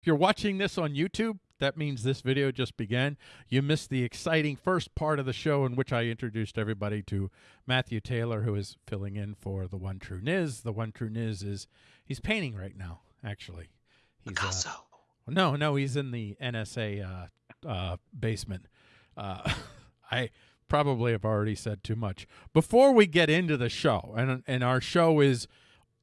If you're watching this on YouTube, that means this video just began. You missed the exciting first part of the show in which I introduced everybody to Matthew Taylor, who is filling in for the One True Niz. The One True Niz is he's painting right now, actually. He's, uh, Picasso. no, no, he's in the NSA uh, uh, basement. Uh, I probably have already said too much. Before we get into the show, and and our show is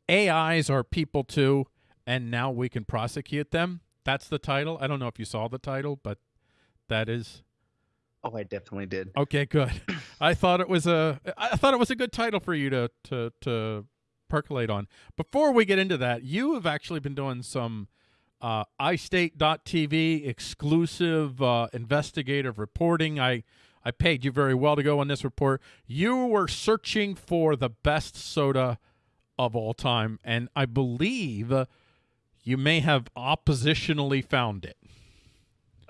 AIs are people too, and now we can prosecute them. That's the title. I don't know if you saw the title, but that is Oh, I definitely did. okay. Good. I thought it was a I thought it was a good title for you to to to percolate on. Before we get into that, you have actually been doing some uh, iState.tv exclusive uh, investigative reporting. I I paid you very well to go on this report. You were searching for the best soda of all time, and I believe uh, you may have oppositionally found it.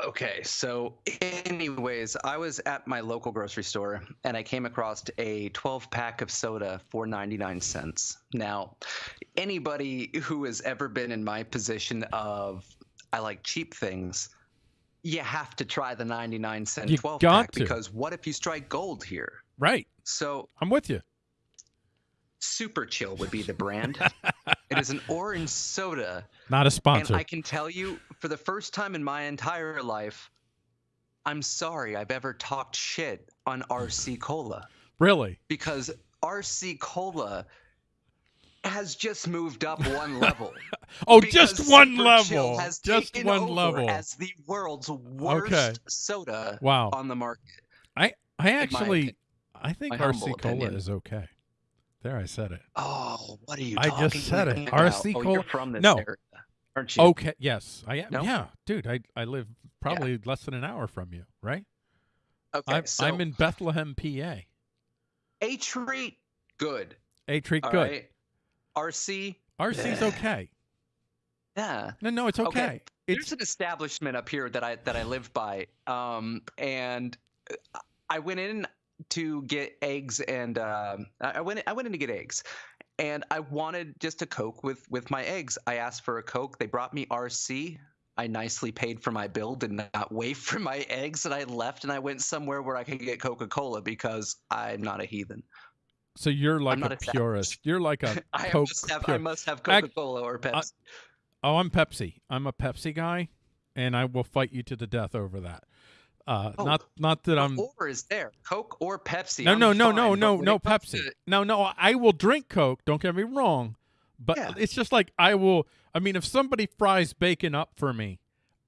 Okay, so anyways, I was at my local grocery store and I came across a 12 pack of soda for 99 cents. Now, anybody who has ever been in my position of I like cheap things, you have to try the 99 cent You 12 pack to. because what if you strike gold here? Right. So, I'm with you. Super Chill would be the brand. it is an orange soda Not a sponsor. And I can tell you, for the first time in my entire life, I'm sorry I've ever talked shit on RC Cola really? because RC Cola has just moved up one level. Oh, just one Super level. has Just one level. as the world's worst soda Wow. on the market. I I actually. I think RC Cola opinion. is okay. There, I said it. Oh, what are you I talking just said it. about? RC oh, Cola- You're from this No. area, aren't you? Okay. Yes, I am. No? Yeah, dude. I I live probably less than an hour from you, right? okay. I'm so I'm in Bethlehem, PA. a treat, good. A treat All good. right. RC, RC's Yeah. okay. yeah. No, no, it's okay. Okay. It's There's an establishment up here that I that I live by, um, and uh, I went in to get eggs, and um I I went I went in to get eggs, and I wanted just a Coke with with my eggs. I asked for a Coke. They brought me RC. I nicely paid for my bill, did not wait for my eggs, and I left and I went somewhere where I could get Coca Cola because I'm not a heathen. so you're like a a purist. You're like a I Coke. must have I must have Coca Cola or Pepsi. Oh, I'm Pepsi. I'm a Pepsi guy, and I will fight you to the death over that. Uh, Oh, not not that I'm. or is there Coke or Pepsi? No, no, no, no, fine, but no, no Pepsi. to- No, no, I will drink Coke. Don't get me wrong, but Yeah. it's just like I will. I mean, if somebody fries bacon up for me,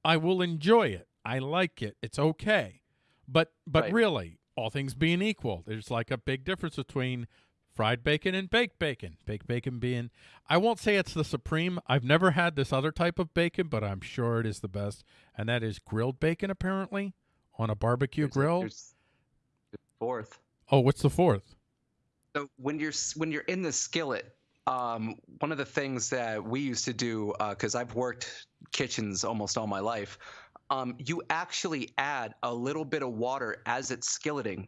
I will enjoy it. I like it. It's okay. But but Right. really, all things being equal, there's like a big difference between fried bacon and baked bacon. Baked bacon being, I won't say it's the supreme. I've never had this other type of bacon, but I'm sure it is the best, and that is grilled bacon. Apparently, on a barbecue There's grill. a Fourth. Oh, what's the fourth? So when you're when you're in the skillet, um, one of the things that we used to do, because I've worked kitchens almost all my life, um, you actually add a little bit of water as it's skilleting,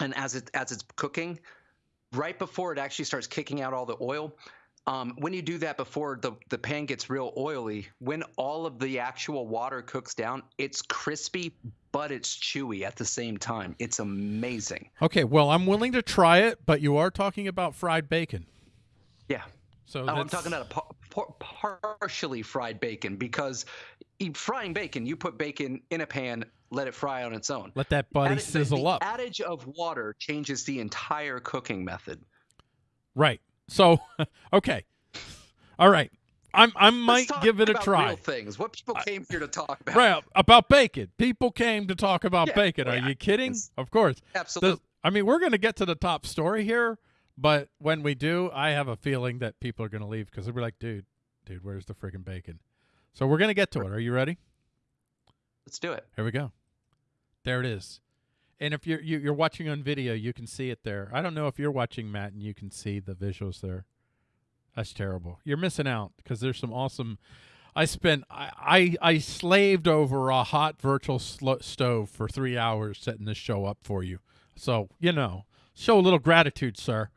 and as it as it's cooking, right before it actually starts kicking out all the oil. Um, when you do that before the, the pan gets real oily, when all of the actual water cooks down, it's crispy, but it's chewy at the same time. It's amazing. Okay, well, I'm willing to try it, but you are talking about fried bacon. Yeah. So Oh, I'm talking about a par- par- partially fried bacon because frying bacon, you put bacon in a pan, let it fry on its own. let that buddy Adi- the- sizzle the up. adage of water changes the entire cooking method. right. So, okay. All right. I'm I might give it a try. Real things. What people came here to talk about. Right about bacon. People came to talk about Yeah, bacon. Oh, are yeah, you kidding? yes. Of course. Absolutely. The- I mean, we're going to get to the top story here, but when we do, I have a feeling that people are going to leave because they'll be like, "Dude, dude, where's the friggin' bacon?" So we're going to get to it. Are you ready? Let's do it. Here we go. There it is. And if you're you, you're watching on video, you can see it there. I don't know if you're watching Matt and you can see the visuals there. That's terrible. You're missing out because there's some awesome. I spent I I, I slaved over a hot virtual stove for three hours setting this show up for you. So you know, show a little gratitude, sir.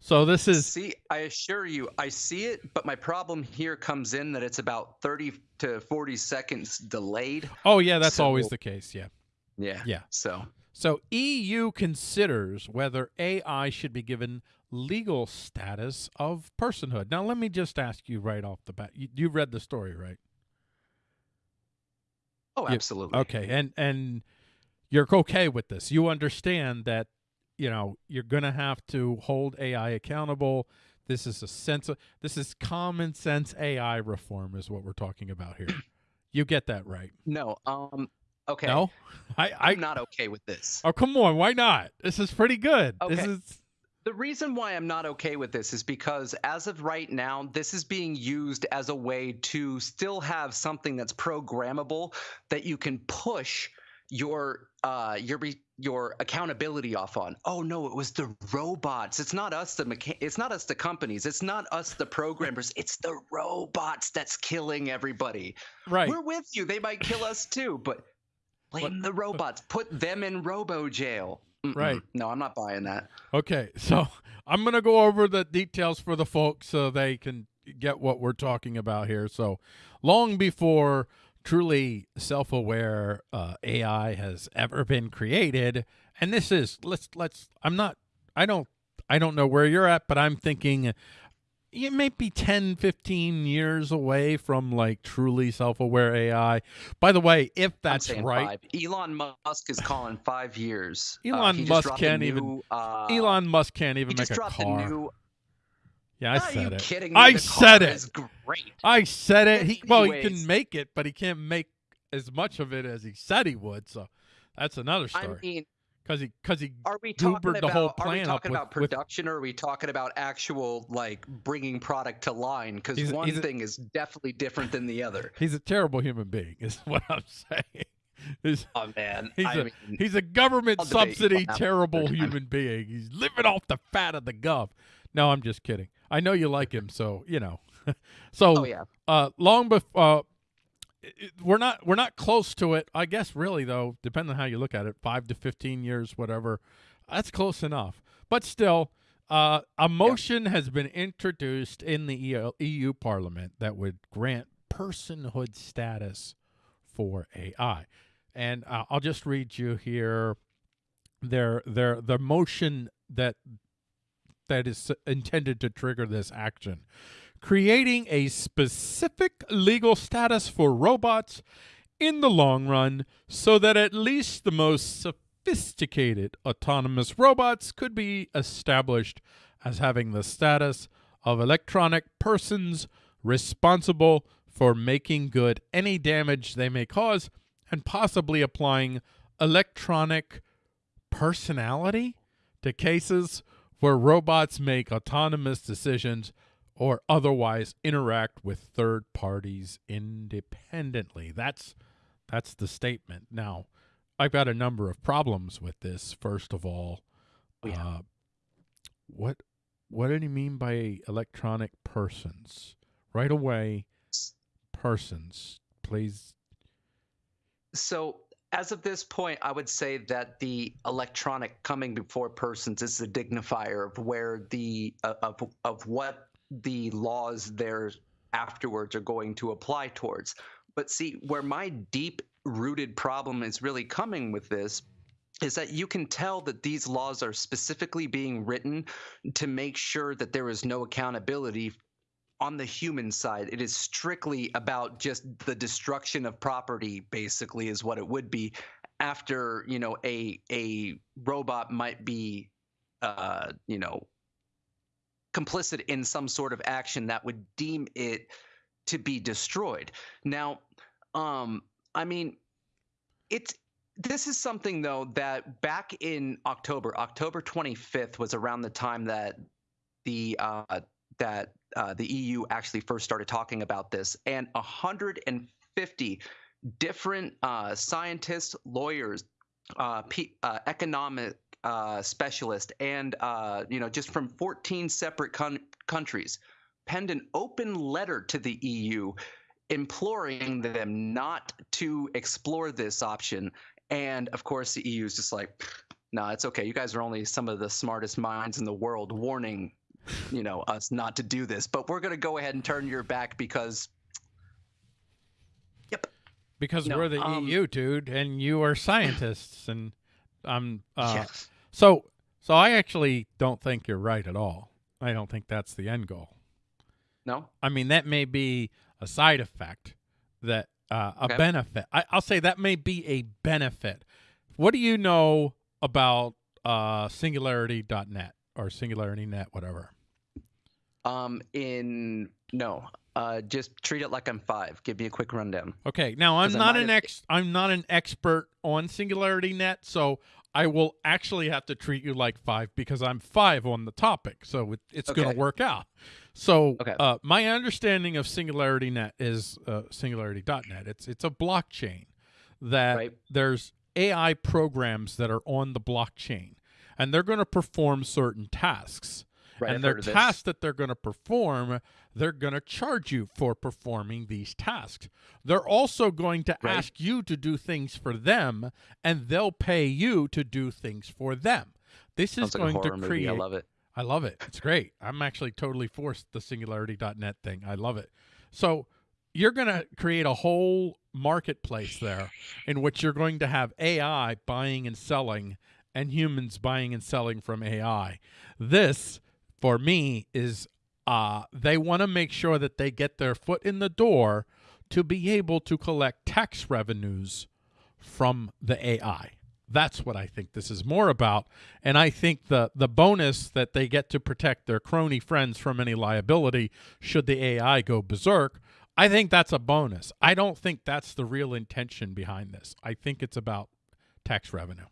So this is See, I assure you, I see it, but my problem here comes in that it's about 30 to 40 seconds delayed. Oh yeah, that's always the case. Yeah. Yeah. Yeah. So, So EU considers whether AI should be given legal status of personhood. Now let me just ask you right off the bat. You, you read the story, right? oh, absolutely. Okay. And and you're okay with this. You understand that you know, you're going to have to hold AI accountable. This is a sense of this is common sense AI reform is what we're talking about here. you get that right. No. Um. Okay. No? I I I'm not okay with this. Oh, come on. Why not? This is pretty good. This Okay. is The reason why I'm not okay with this is because as of right now, this is being used as a way to still have something that's programmable that you can push your uh your re- your accountability off on. Oh no, it was the robots. It's not us the mecha- it's not us the companies. It's not us the programmers. It's the robots that's killing everybody. right. We're with you. They might kill us too, but blame the robots. Put them in robo jail. Mm-mm. Right. No, I'm not buying that. Okay, so I'm going to go over the details for the folks so they can get what we're talking about here. So, long before truly self-aware uh, AI has ever been created, and this is let's let's I'm not I don't I don't know where you're at, but I'm thinking you may be 10 15 years away from like truly self-aware AI. By the way, if that's right, Five. Elon Musk is calling five years. Uh, Elon just Musk can't even- Uh, Elon Musk can't even make a car. new. yeah, I Are said you it. kidding me? I The said it. great. I said it. He well, he can make it, but he can't make as much of it as he said he would. So that's another I story. mean, Because he because he are we talking about? the whole are we plan talking with- about with- production, or are we talking about actual like bringing product to line? Because one a- thing is definitely different than the other. he's a terrible human being. Is what I'm saying. He's Oh man, He's I a- mean, he's a government I'll debate you subsidy on that one terrible human being. He's living off the fat of the gov. No, I'm just kidding. I know you like him, so you know. so oh yeah, uh, long before uh, it- we're not we're not close to it. I guess really though, depending on how you look at it, five to fifteen years, whatever. That's close enough. But still, uh, a motion has been introduced in the EU, EU Parliament that would grant personhood status for AI, and uh, I'll just read you here. Their their the motion that that is intended to trigger this action creating a specific legal status for robots in the long run so that at least the most sophisticated autonomous robots could be established as having the status of electronic persons responsible for making good any damage they may cause and possibly applying electronic personality to cases where robots make autonomous decisions or otherwise interact with third parties independently. That's that's the statement. Now, I've got a number of problems with this. First of all, Oh, yeah. uh, what what did he mean by electronic persons? Right away, persons. Please. So as of this point, I would say that the electronic coming before persons is the dignifier of where the uh, of of what the laws there afterwards are going to apply towards. But see, where my deep rooted problem is really coming with this is that you can tell that these laws are specifically being written to make sure that there is no accountability on the human side, it is strictly about just the destruction of property. Basically, is what it would be after you know a a robot might be, uh, you know, complicit in some sort of action that would deem it to be destroyed. Now, um, I mean, it's this is something though that back in October, October 25th was around the time that the uh, that uh, the EU actually first started talking about this, and 150 different uh, scientists, lawyers, uh, pe- uh, economic uh, specialists, and uh, you know just from 14 separate con- countries penned an open letter to the EU imploring them not to explore this option. And of course, the EU is just like, no, it's okay. You guys are only some of the smartest minds in the world warning you know, us not to do this, but we're going to go ahead and turn your back because. Yep. Because No, we're the um, EU, dude, and you are scientists, and I'm. Uh, yes. So, so I actually don't think you're right at all. I don't think that's the end goal. No. I mean, that may be a side effect, that uh, a Okay. benefit. I, I'll say that may be a benefit. What do you know about uh, Singularity.net or SingularityNet, whatever? Um. In no. Uh. Just treat it like I'm five. Give me a quick rundown. Okay, now I'm not an ex. I'm not an expert on Singularity Net, so I will actually have to treat you like five because I'm five on the topic. So it, it's going to work out. So Okay. uh, my understanding of Singularity Net is uh, Singularity.net. It's it's a blockchain that Right. there's AI programs that are on the blockchain, and they're going to perform certain tasks Right. and I've their tasks that they're going to perform, they're going to charge you for performing these tasks. They're also going to Right. ask you to do things for them, and they'll pay you to do things for them. This is like going to movie. create. I love it. I love it. It's great. I'm actually totally forced the singularity.net thing. I love it. So you're going to create a whole marketplace there in which you're going to have AI buying and selling and humans buying and selling from AI. This for me is uh they want to make sure that they get their foot in the door to be able to collect tax revenues from the AI. That's what I think this is more about. And I think the the bonus that they get to protect their crony friends from any liability should the AI go berserk, I think that's a bonus. I don't think that's the real intention behind this. I think it's about tax revenue.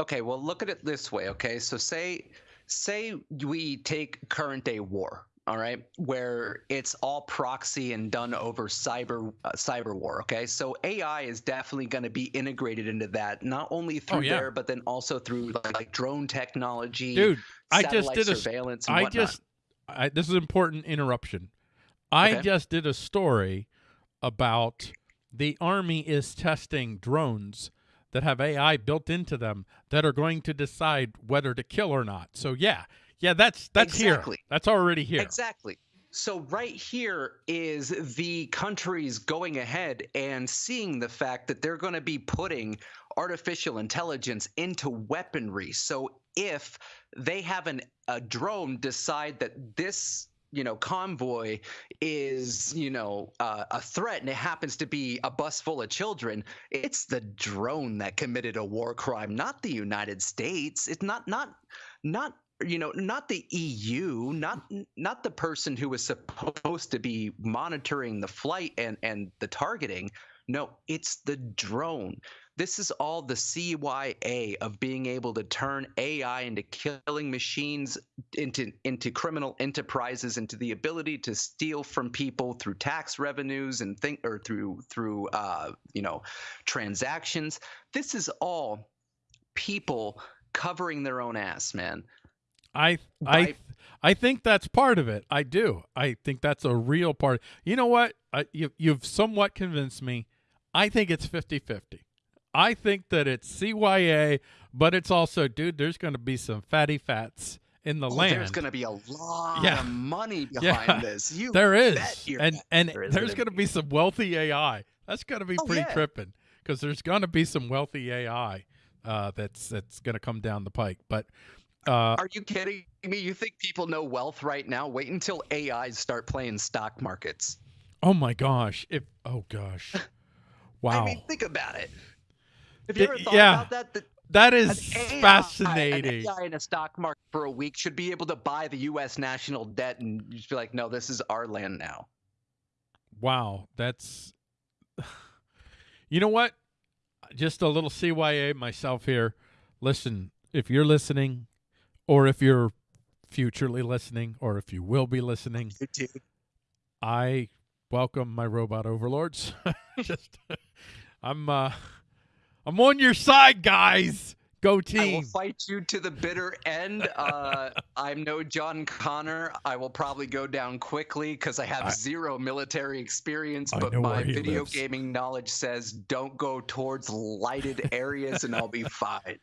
Okay, well, look at it this way. Okay, so say say we take current day war, all right, where it's all proxy and done over cyber uh, cyber war. Okay, so AI is definitely going to be integrated into that, not only through Oh, yeah. there, but then also through like, like drone technology, Dude, I just did a surveillance. I just I, this is an important interruption. I Okay. just did a story about the army is testing drones that have AI built into them that are going to decide whether to kill or not. So yeah, yeah, that's that's Exactly. here. That's already here. Exactly. So right here is the countries going ahead and seeing the fact that they're going to be putting artificial intelligence into weaponry. So if they have an a drone decide that this you know convoy is you know uh, a threat and it happens to be a bus full of children it's the drone that committed a war crime not the united states. It's not not not you know not the EU not not the person who was supposed to be monitoring the flight and and the targeting. No it's the drone this is all the CYA of being able to turn AI into killing machines into into criminal enterprises into the ability to steal from people through tax revenues and think or through through uh, you know transactions this is all people covering their own ass man I I I think that's part of it. I do. I think that's a real part. You know what? I, you you've somewhat convinced me. I think it's 50-50. I think that it's CYA, but it's also, dude, there's going to be some fatty fats in the Oh, land. There's going to be a lot Yeah. of money Yeah. behind this. You There is, and and there is there's going to be some wealthy AI. That's going to be Oh, pretty yeah. tripping because there's going to be some wealthy AI uh, that's that's going to come down the pike. But uh, Are you kidding me? You think people know wealth right now? Wait until AIs start playing stock markets. oh my gosh, if oh gosh, wow, I mean, think about it. Have you ever thought yeah. about that? That that an AI fascinating. An AI in a stock market for a week should be able to buy the U.S. national debt and just be like, no, this is our land now. Wow, that's you know what? Just a little CYA myself here. Listen, if you're listening, or if you're futurely listening, or if you will be listening, I welcome my robot overlords. Just I'm uh I'm on your side, guys. Go team. I will fight you to the bitter end. Uh, I'm no John Connor. I will probably go down quickly because I have I- zero military experience, I but my video lives. gaming knowledge says don't go towards lighted areas and I'll be fine.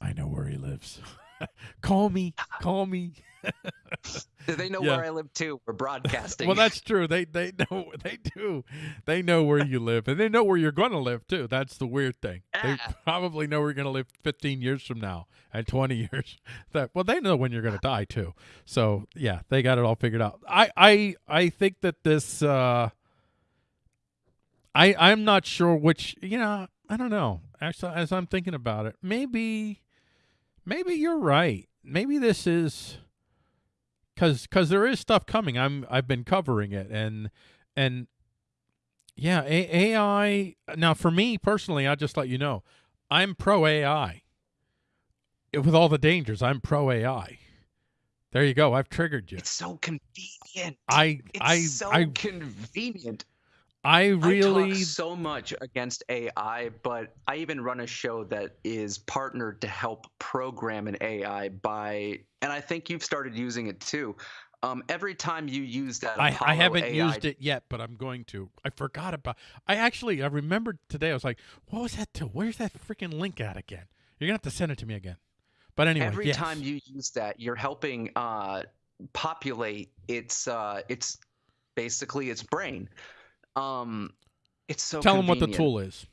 I know where he lives. call me, call me. they know Yeah. where I live too. We're broadcasting. well, that's true. They they know they do. They know where you live, and they know where you're going to live too. That's the weird thing. They probably know where you're going to live 15 years from now and 20 years. That well, they know when you're going to die too. So yeah, they got it all figured out. I I I think that this. uh I I'm not sure which. You know, I don't know. Actually, as I'm thinking about it, maybe maybe you're right. Maybe this is because because there is stuff coming. I'm I've been covering it and and yeah, A- AI. Now for me personally, I'll just let you know, I'm pro AI. With all the dangers, I'm pro AI. There you go. I've triggered you. It's so convenient. I it's I so I convenient. I I really talk so much against AI, but I even run a show that is partnered to help program an AI by, and I think you've started using it too. Um, every time you use that, I, I haven't AI used it yet, but I'm going to. I forgot about. I actually I remembered today. I was like, "What was that to? Where's that freaking link at again?" You're gonna have to send it to me again. But anyway, Every yes. time you use that, you're helping uh, populate its uh, its basically its brain. Um, it's so tell them what the tool is.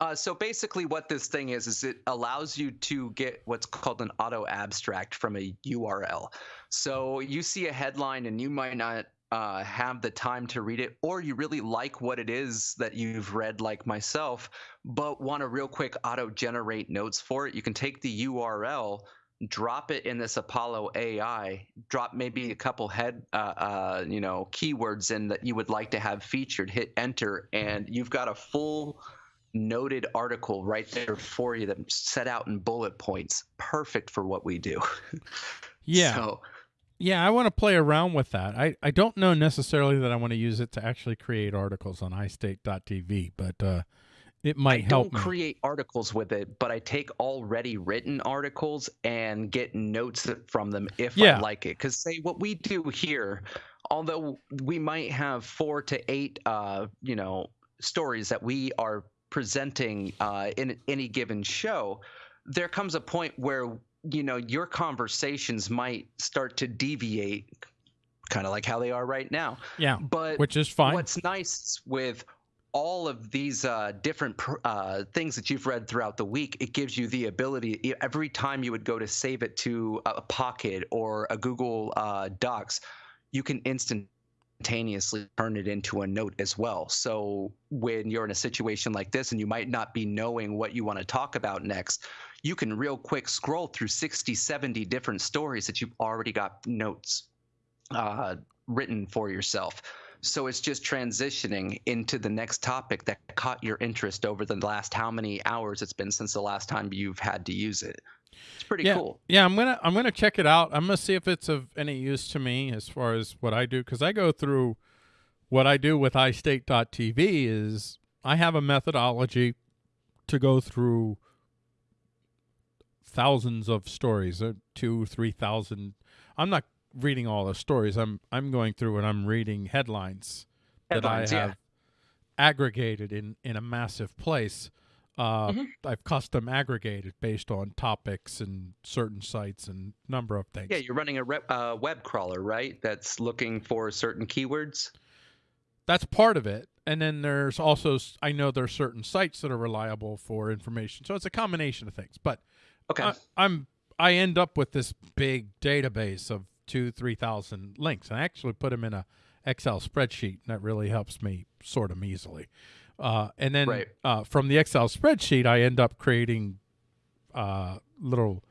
Uh, so basically, what this thing is is it allows you to get what's called an auto abstract from a URL. So you see a headline and you might not uh, have the time to read it, or you really like what it is that you've read, like myself, but want to real quick auto generate notes for it. You can take the URL. Drop it in this Apollo AI. Drop maybe a couple head, uh, uh, you know, keywords in that you would like to have featured. Hit enter, and you've got a full noted article right there for you that set out in bullet points. Perfect for what we do. Yeah, So, yeah. I want to play around with that. I I don't know necessarily that I want to use it to actually create articles on iState.tv, but uh, it might I help don't me. create articles with it, but I take already written articles and get notes from them if Yeah. I like it. Because say what we do here, although we might have four to eight, uh, you know, stories that we are presenting uh, in any given show, there comes a point where you know your conversations might start to deviate, kind of like how they are right now. yeah, But which is fine. What's nice with all of these uh, different uh, things that you've read throughout the week, it gives you the ability every time you would go to save it to a Pocket or a Google uh, Docs, you can instantaneously turn it into a note as well. So when you're in a situation like this and you might not be knowing what you want to talk about next, you can real quick scroll through 60, 70 different stories that you've already got notes uh, written for yourself. So it's just transitioning into the next topic that caught your interest over the last how many hours it's been since the last time you've had to use it. It's pretty yeah, cool. yeah. I'm gonna I'm gonna check it out. I'm gonna see if it's of any use to me as far as what I do because I go through what I do with iState.tv is I have a methodology to go through thousands of stories, uh, two, three thousand. I'm not reading all the stories. I'm I'm going through and I'm reading headlines, Headlines, that I yeah. have aggregated in in a massive place. Uh, Mhm. I've custom aggregated based on topics and certain sites and number of things. Yeah, you're running a uh, web crawler, right? That's looking for certain keywords. That's part of it. And then there's also I know there's certain sites that are reliable for information. So it's a combination of things. But Okay. I, I'm I end up with this big database of two, three thousand links. And I actually put them in a Excel spreadsheet, and that really helps me sort them easily. Uh, and then Right. uh, from the Excel spreadsheet, I end up creating uh, little.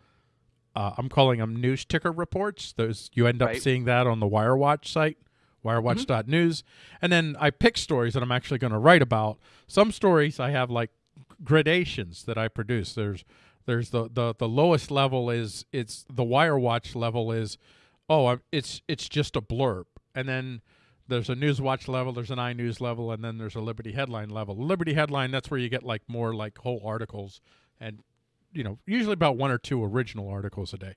Uh, I'm calling them news ticker reports. Those you end up Right. seeing that on the WireWatch site, wirewatch.news, and then I pick stories that I'm actually going to write about. Some stories I have like gradations that I produce. There's there's the the the lowest level is it's the WireWatch level is oh I'm- it's it's just a blurb, and then there's a Newswatch level, there's an iNews level, and then there's a Liberty headline level. Liberty headline that's where you get like more like whole articles and you know usually about one or two original articles a day.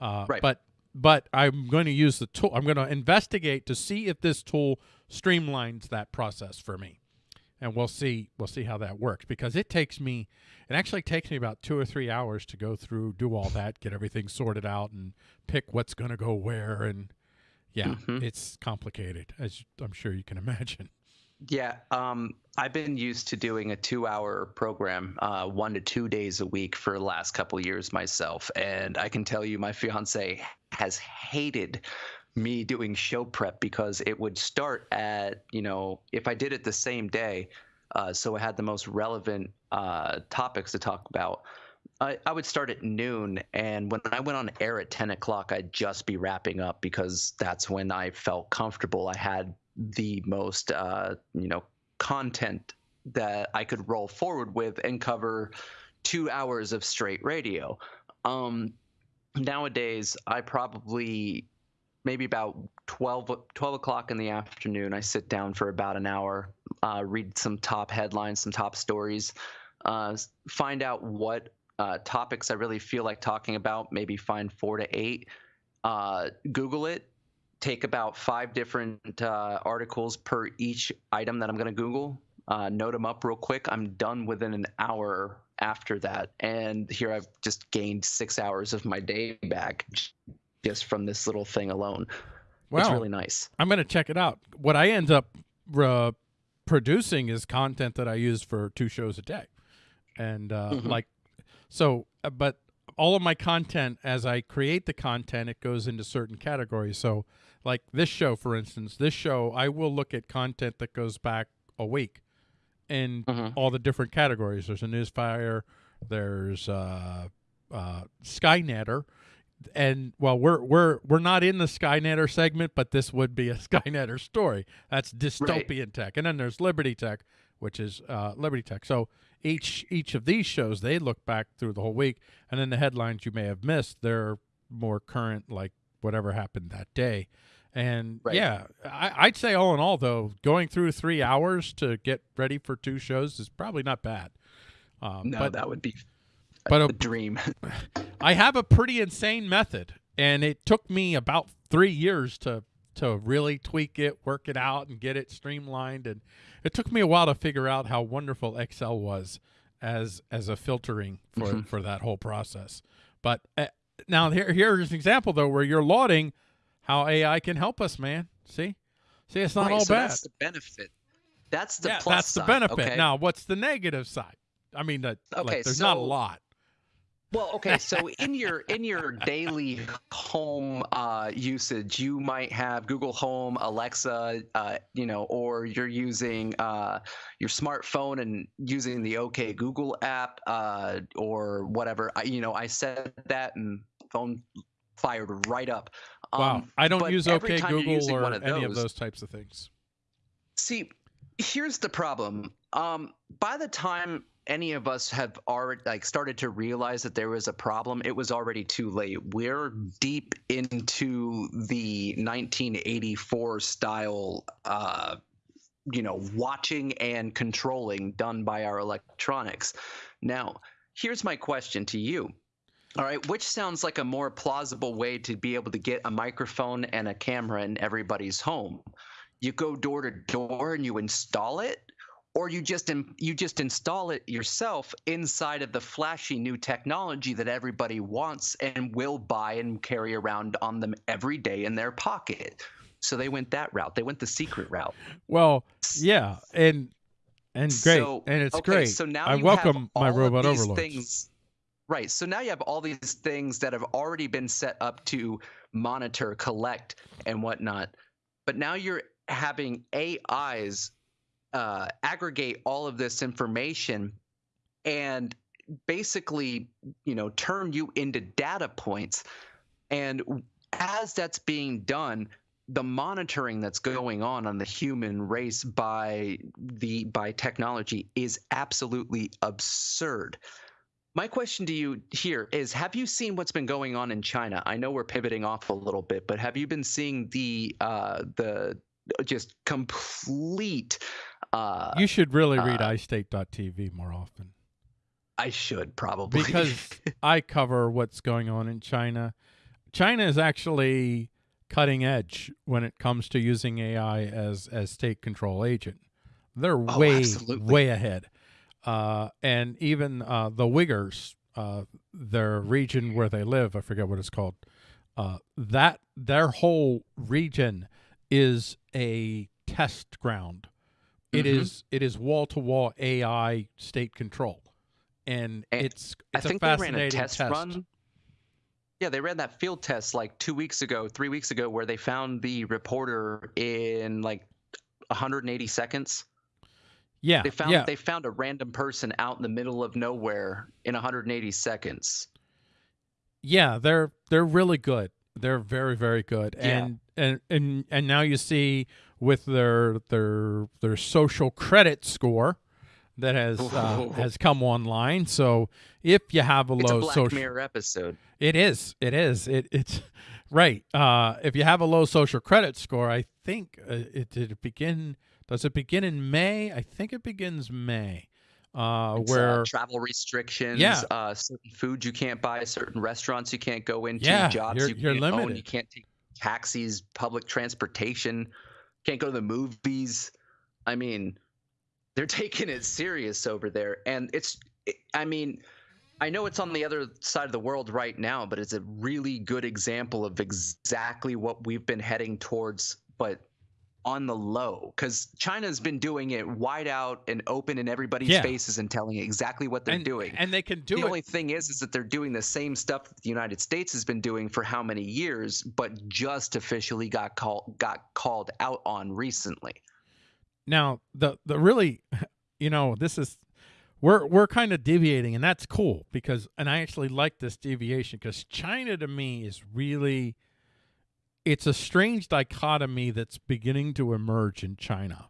Uh, Right. But but I'm going to use the tool. I'm going to investigate to see if this tool streamlines that process for me. And we'll see we'll see how that works because it takes me it actually takes me about two or three hours to go through do all that get everything sorted out and pick what's going to go where and yeah Mhm. it's complicated as i'm sure you can imagine Yeah, um, I've been used to doing a two-hour program, uh, one to two days a week for the last couple of years myself, and I can tell you, my fiance has hated me doing show prep because it would start at you know if I did it the same day, uh, so I had the most relevant uh, topics to talk about. I, I would start at noon, and when I went on air at 10 o'clock, I'd just be wrapping up because that's when I felt comfortable. I had the most, uh, you know, content that I could roll forward with and cover two hours of straight radio. Um, nowadays, I probably maybe about 12, 12 o'clock in the afternoon, I sit down for about an hour, uh, read some top headlines, some top stories, uh, find out what uh, topics I really feel like talking about, maybe find four to eight, uh, Google it, take about five different uh, articles per each item that I'm going to Google, uh, note them up real quick. I'm done within an hour after that. And here I've just gained six hours of my day back just from this little thing alone. it's really nice. i'm going to check it out what i end up uh, producing is content that i use for two shows a day and uh, Mhm. like so uh, but all of my content as i create the content it goes into certain categories so like this show for instance this show i will look at content that goes back a week in Mhm. all the different categories there's a newsfire there's uh, uh, skynetter and well we're we're we're not in the skynetter segment but this would be a skynetter story. That's dystopian tech. And then there's liberty tech which is uh, liberty tech. So each each of these shows they look back through the whole week and then the headlines you may have missed they're more current like whatever happened that day. And Right. yeah I, i'd say all in all though going through three hours to get ready for two shows is probably not bad. Um, No, but that would be but a- a dream. I have a pretty insane method, and it took me about three years to to really tweak it, work it out, and get it streamlined. And it took me a while to figure out how wonderful Excel was as as a filtering for Mhm. for that whole process. But uh, now here here's an example though where you're lauding how AI can help us, man. See, see, it's not Right, all so bad. That's the benefit. That's the yeah, plus that's the side, benefit. okay? Now, what's the negative side? I mean, that like, Okay, there's not a lot. Well, okay, so in your in your daily home uh, usage, you might have Google Home, Alexa, uh, you know, or you're using uh, your smartphone and using the OK Google app uh, or whatever. I, you know, I said that and phone fired right up. Wow, Um, I don't use OK Google or of any of those- those types of things. See, here's the problem. Um, by the time any of us have already like started to realize that there was a problem, it was already too late. We're deep into the 1984 style, uh, you know, watching and controlling done by our electronics. Now, here's my question to you. All right, which sounds like a more plausible way to be able to get a microphone and a camera in everybody's home? you go door to door and you install it or you just in, you just install it yourself inside of the flashy new technology that everybody wants and will buy and carry around on them every day in their pocket so they went that route they went the secret route Well, yeah, and and great, So- and it's okay, great. so now I welcome my robot overlords. things right so now you have all these things that have already been set up to monitor collect and whatnot but now you're having ais uh, aggregate all of this information and basically you know turn you into data points. And as that's being done the monitoring that's going on on the human race by the by technology is absolutely absurd. My question to you here is have you seen what's been going on in china? I know we're pivoting off a little bit but have you been seeing the uh the just complete uh you should really read uh, iState.tv more often i should probably because I cover what's going on in China. China is actually cutting edge when it comes to using AI as as state control agent. They're Oh, way absolutely. way ahead. Uh, and even uh, the Uyghurs, uh, their region where they live, I forget what it's called. Uh, that their whole region is a test ground. It Mhm. is it is wall to wall AI state control, and, And it's I think a they ran a test, run. Yeah, they ran that field test like two weeks ago, three weeks ago, where they found the reporter in like 180 seconds. Yeah, They found yeah, they found a random person out in the middle of nowhere in 180 seconds. yeah. They're they're really good. They're very very good. Yeah. And and and and now you see with their their their social credit score that has uh, has come online. So if you have a It's a low Black social Mirror episode. It is. It is. It it's right. Uh, if you have a low social credit score, I think uh, it did it begin. Does it begin in May? I think it begins May. Uh, uh, where travel restrictions, Yeah. uh, certain foods you can't buy, certain restaurants you can't go into, Yeah, jobs you're- you can't own, limited. you can't take taxis, public transportation, can't go to the movies. I mean, they're taking it serious over there, and it's. I mean, I know it's on the other side of the world right now, but it's a really good example of exactly what we've been heading towards, but on the low because China's been doing it wide out and open in everybody's Yeah. faces and telling exactly what they're and, doing. and they can do the it. The only thing is, is that they're doing the same stuff that the United States has been doing for how many years, but just officially got called got called out on recently. now the the really, you know, this is we're we're kind of deviating, and that's cool because, and I actually like this deviation because China to me is really. It's a strange dichotomy that's beginning to emerge in China.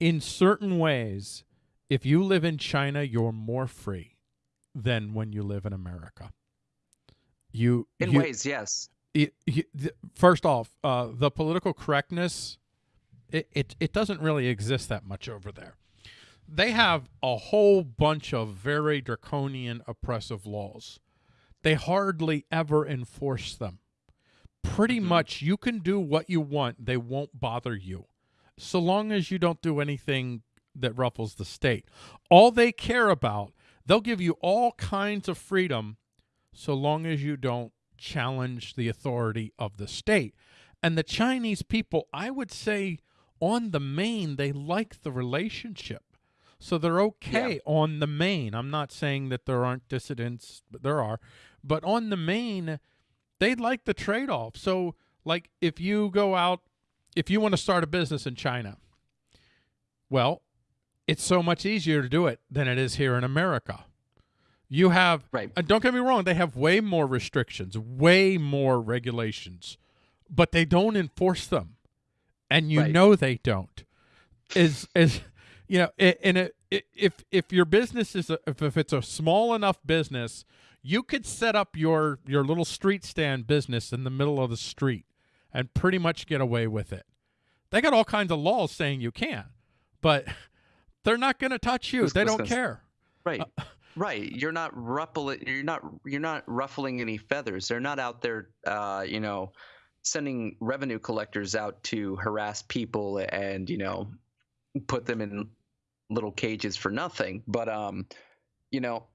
In certain ways, if you live in China, you're more free than when you live in America. You In you, ways, yes. it, you- first off, uh, the political correctness, it, it it doesn't really exist that much over there. They have a whole bunch of very draconian, oppressive laws. They hardly ever enforce them. Pretty Mhm. much, you can do what you want; they won't bother you, so long as you don't do anything that ruffles the state. All they care about, they'll give you all kinds of freedom, so long as you don't challenge the authority of the state. And the Chinese people, I would say, on the main, they like the relationship. So they're okay on the main. I'm not saying that there aren't dissidents, but there are. But on the main, they like the trade off. So, like, if you go out, if you want to start a business in China, well, it's so much easier to do it than it is here in America. You have Right. and don't get me wrong, they have way more restrictions, way more regulations, but they don't enforce them. And you Right. know they don't. Is is you know, and if if your business is a, if, if it's a small enough business, you could set up your your little street stand business in the middle of the street and pretty much get away with it. They got all kinds of laws saying you can't, but they're not going to touch you. They don't care. Right. Uh, right. You're not ruffling you're not you're not ruffling any feathers. They're not out there uh, you know, sending revenue collectors out to harass people and, you know, put them in little cages for nothing. But um, you know,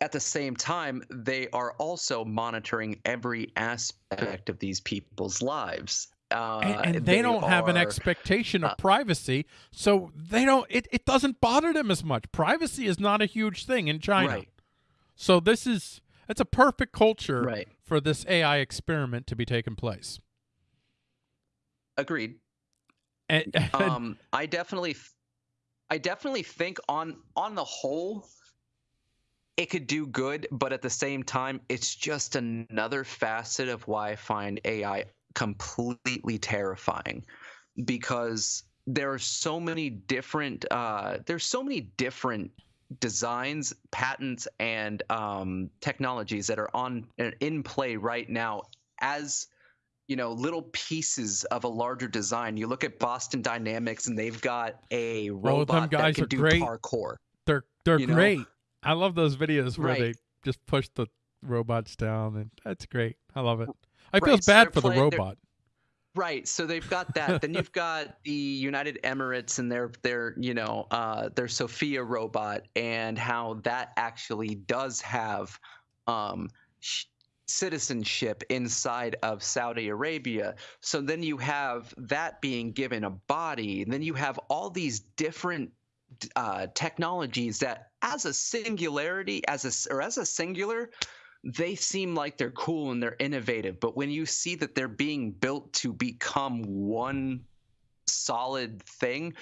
at the same time, they are also monitoring every aspect of these people's lives. Uh, and, and they, don't have an expectation of uh, privacy so they don't it, it doesn't bother them as much privacy is not a huge thing in china Right. so this is it's a perfect culture Right. for this ai experiment to be taking place Agreed. and, and- um, I definitely, I definitely think on on the whole, it could do good, but at the same time, it's just another facet of why I find AI completely terrifying, because there are so many different, uh, there's so many different designs, patents, and um, technologies that are on in play right now as you know little pieces of a larger design. You look at Boston Dynamics, and they've got a robot guys that can do great. parkour. they're they're you know? I love those videos where Right. they just push the robots down and that's great i love it i Right, feel so bad for the playing- they're- robot Right. So they've got that. then you've got the United Emirates and their their you know uh, their Sophia robot and how that actually does have um, sh- citizenship inside of Saudi Arabia. So then you have that being given a body. And then you have all these different uh, technologies that, as a singularity, as a or as a singular, they seem like they're cool and they're innovative, but when you see that they're being built to become one solid thing,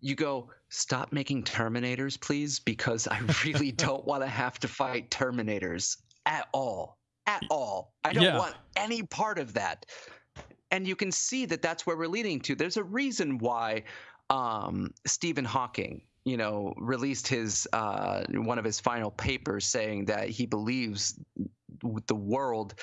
you go, stop making Terminators, please, because I really don't want to have to fight Terminators at all. At all. I don't Yeah. want any part of that. And you can see that that's where we're leading to. There's a reason why um, Stephen Hawking, you know, released his uh, one of his final papers saying that he believes the world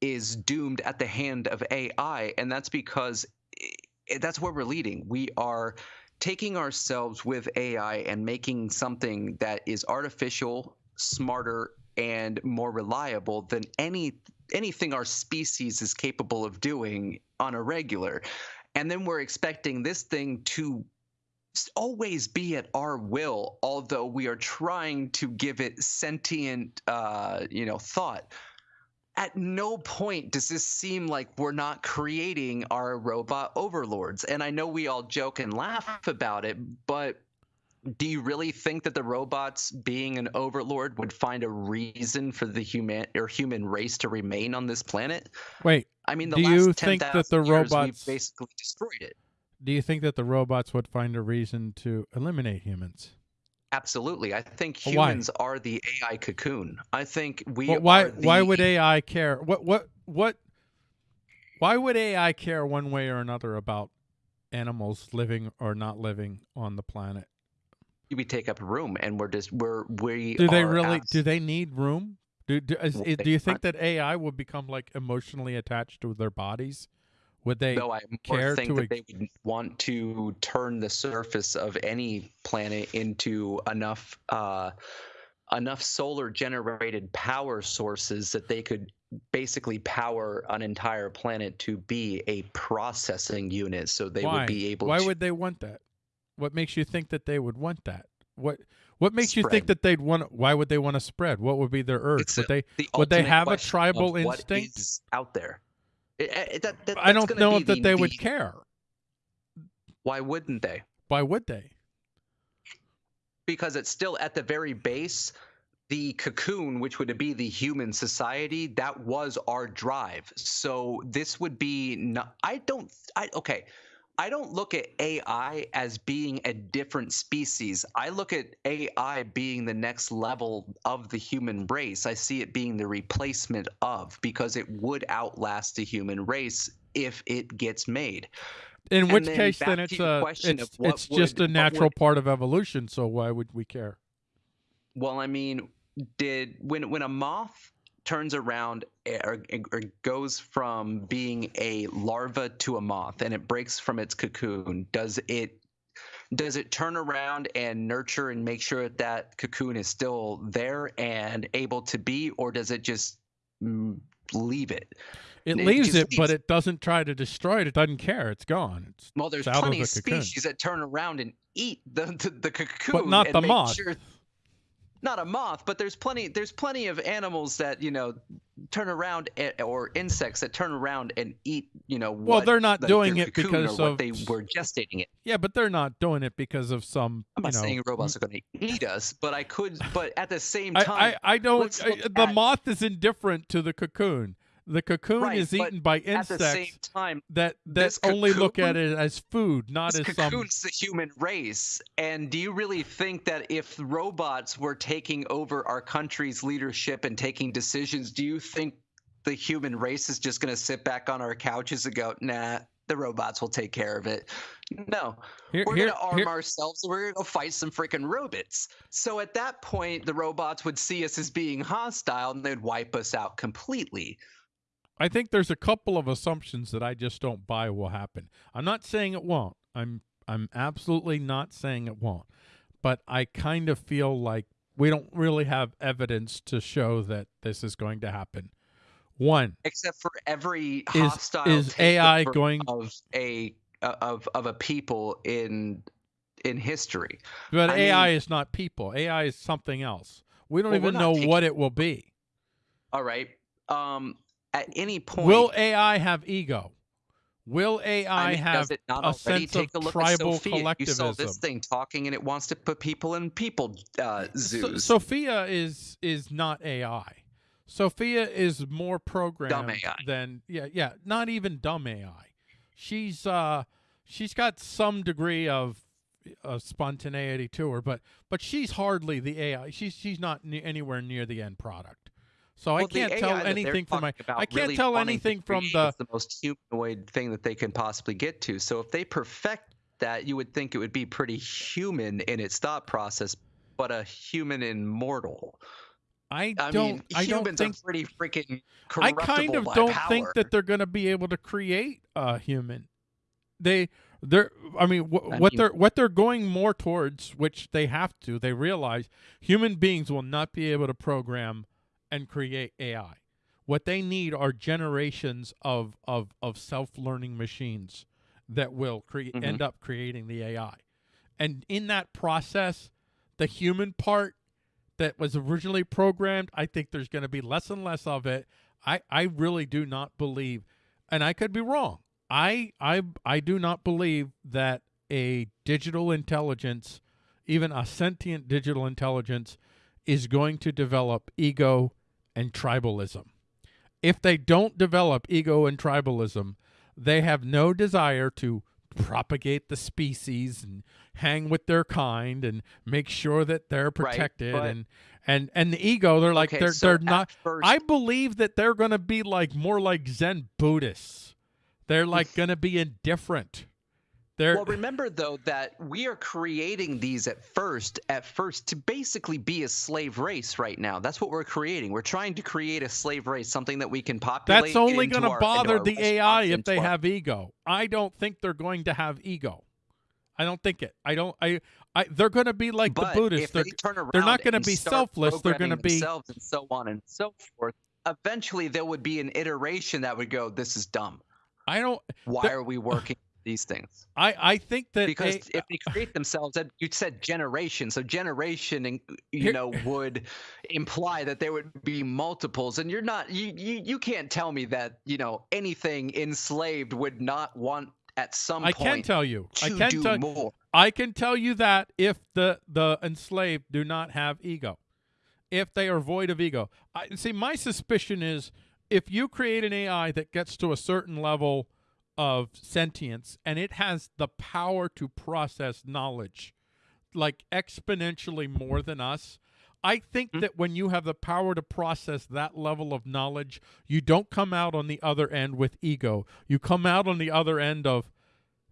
is doomed at the hand of AI, and that's because i- that's where we're leading. We are taking ourselves with AI and making something that is artificial, smarter, and more reliable than any anything our species is capable of doing on a regular. And then we're expecting this thing to always be at our will, although we are trying to give it sentient, uh, you know, thought. At no point does this seem like we're not creating our robot overlords. And I know we all joke and laugh about it, but do you really think that the robots being an overlord would find a reason for the human or human race to remain on this planet? Wait, I mean, the Do last you think that the robots- basically destroyed it. Do you think that the robots would find a reason to eliminate humans? Absolutely. I think But why? humans are the AI cocoon. I think we Well, why the, why would AI care? What what what why would AI care one way or another about animals living or not living on the planet? we take up room and we're just we're we Do they really abs- do they need room? Do do, is, do you think that AI would become like emotionally attached to their bodies? Would they though I care think to that they would want to turn the surface of any planet into enough uh, enough solar generated power sources that they could basically power an entire planet to be a processing unit so they why? would be able to Why to would they want that? What makes you think that they would want that? What what makes you think that they'd want? Why would they want to spread? What would be their urge? It's would they? the would they have a tribal instinct? is out there It- it- that- that- I don't know that the- they would the- care. why wouldn't they Why would they? because it's still at the very base the cocoon which would be the human society that was our drive so this would be not, i don't i okay i don't look at ai as being a different species i look at ai being the next level of the human race i see it being the replacement of because it would outlast the human race if it gets made In And which case, then it's a uh, question it's of what it's just a natural would- part of evolution. So why would we care? Well, I mean, did when when a moth turns around eh, or, or goes from being a larva to a moth and it breaks from its cocoon, does it does it turn around and nurture and make sure that that cocoon is still there and able to be, or does it just mm, leave it? It It leaves it, but it doesn't try to destroy it. It doesn't care. It's gone. It's Well, there's out of plenty the of species that turn around and eat the the, the cocoon, not and the make moth. Sure, not a moth, but there's plenty there's plenty of animals that you know turn around a- or insects that turn around and eat. You know, Well, they're not the- doing it because of they were gestating it. yeah, but they're not doing it because of some. I'm not know, saying robots are going to eat us, but I could. But at the same time, I, I don't. I, the at- moth is indifferent to the cocoon. The cocoon Right, is eaten by at the same insects time, that that only look at it as food, not as some. cocoon's the human race. And do you really think that if robots were taking over our country's leadership and taking decisions, do you think the human race is just going to sit back on our couches and go, nah, the robots will take care of it? No. Here, We're going to arm here- ourselves and we're going to fight some freaking robots. So at that point, the robots would see us as being hostile and they'd wipe us out completely. I think there's a couple of assumptions that I just don't buy will happen. I'm not saying it won't. I'm I'm absolutely not saying it won't. But I kind of feel like we don't really have evidence to show that this is going to happen. One except for every is hostile is AI going of a uh, of of a people in in history. but I AI mean- is not people. AI is something else. We don't Well, even know taking- what it will be. All right. Um, at any point, Will AI have ego? Will AI I mean, have does it not a already sense take of a look tribal at Sophia? You saw this thing talking, and it wants to put people in people uh, So- zoos. Sophia is is not AI. Sophia is more programmed AI. than yeah yeah not even dumb AI. She's uh she's got some degree of spontaneity to her, but but she's hardly the AI. She's she's not ne- anywhere near the end product. So I Well, the can't tell anything from my I can't really tell anything from the the most humanoid thing that they can possibly get to. So if they perfect that, you would think it would be pretty human in its thought process, but a human immortal. I I don't mean, I don't humans think are pretty freaking I kind of don't power. think that they're going to be able to create a human. They they're I mean wh- I what mean- they're what they're going more towards which they have to they realize human beings will not be able to program and create AI. What they need are generations of of of self-learning machines that will create Mhm. end up creating the AI. And in that process, the human part that was originally programmed, I think there's going to be less and less of it. I, I really do not believe, and I could be wrong. I I I do not believe that a digital intelligence, even a sentient digital intelligence, is going to develop ego and tribalism. If they don't develop ego and tribalism, they have no desire to propagate the species and hang with their kind and make sure that they're protected but- and and and the ego they're like okay, they're so they're not First, I believe that they're going to be like more like Zen Buddhists. They're like going to be indifferent. They're Well, remember though that we are creating these at first, at first to basically be a slave race right now. That's what we're creating. We're trying to create a slave race, something that we can populate. that's only going to bother the AI if they our- have ego. I don't think they're going to have ego. I don't think it. I don't. I. I. They're going to be like but the Buddhists. They're they turn around they're not gonna be selfless, they're gonna be- themselves and so on and so forth. Eventually, there would be an iteration that would go, "This is dumb. I don't. Why The- are we working these things?" I. I think that because a- if they create themselves you said generation so generation and you Here- know would imply that there would be multiples and you're not you, you you can't tell me that you know anything enslaved would not want at some I point can tell you. I can do tell. more I can tell you that if the the enslaved do not have ego, if they are void of ego. I see. My suspicion is if you create an AI that gets to a certain level of sentience and it has the power to process knowledge, like exponentially more than us. I think Hmm. that when you have the power to process that level of knowledge, you don't come out on the other end with ego. You come out on the other end of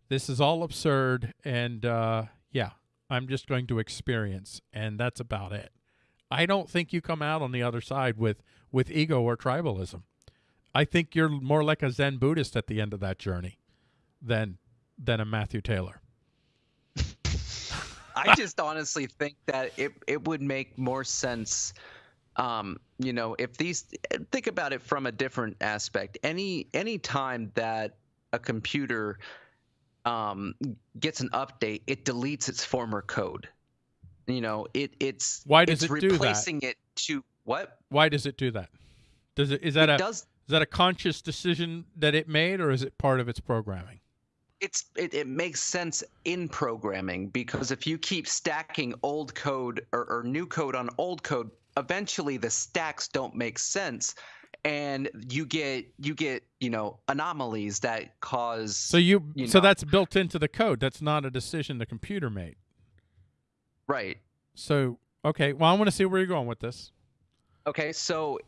this is all absurd and uh, yeah i'm just going to experience and that's about it i don't think you come out on the other side with with ego or tribalism i think you're more like a zen buddhist at the end of that journey than than a matthew taylor. I just honestly think that it it would make more sense um you know if these think about it from a different aspect. Any any time that a computer um gets an update it deletes its former code. You know it it's Why does it's it do that? replacing it to what? Why does it do that? Does it is that it a does is that a conscious decision that it made or is it part of its programming? It's it, it makes sense in programming because if you keep stacking old code or, or new code on old code eventually the stacks don't make sense and you get you get you know anomalies that cause so you, You so know. that's built into the code. That's not a decision the computer made. Right. So okay well i want to see where you're going with this. Okay so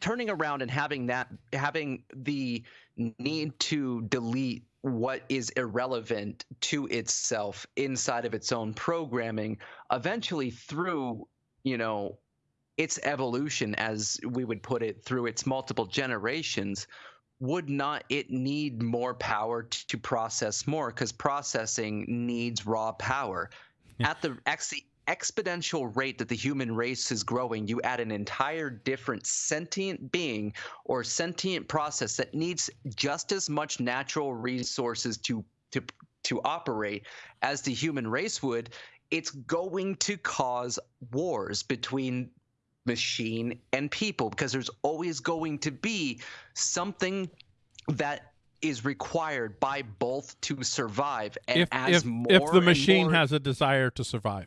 turning around and having that having the need to delete what is irrelevant to itself inside of its own programming eventually through you know its evolution as we would put it through its multiple generations would not it need more power to process more? Because processing needs raw power. At the exponential rate that the human race is growing, you add an entire different sentient being or sentient process that needs just as much natural resources to to to operate as the human race would, it's going to cause wars between machine and people because there's always going to be something that is required by both to survive and if as if, more if the machine more- has a desire to survive.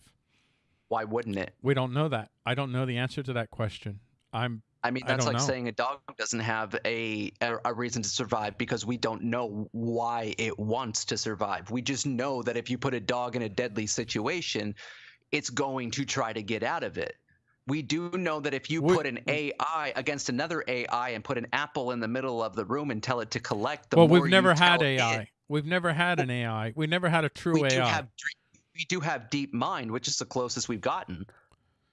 Why wouldn't it We don't know that. I don't know the answer to that question. I'm i mean that's don't like know. saying a dog doesn't have a, a a reason to survive because we don't know why it wants to survive we just know that if you put a dog in a deadly situation it's going to try to get out of it we do know that if you We- put an AI against another AI and put an apple in the middle of the room and tell it to collect, the well, more we've never had AI. it- we've never had an AI. We never had a true we AI. have we do have DeepMind, which is the closest we've gotten.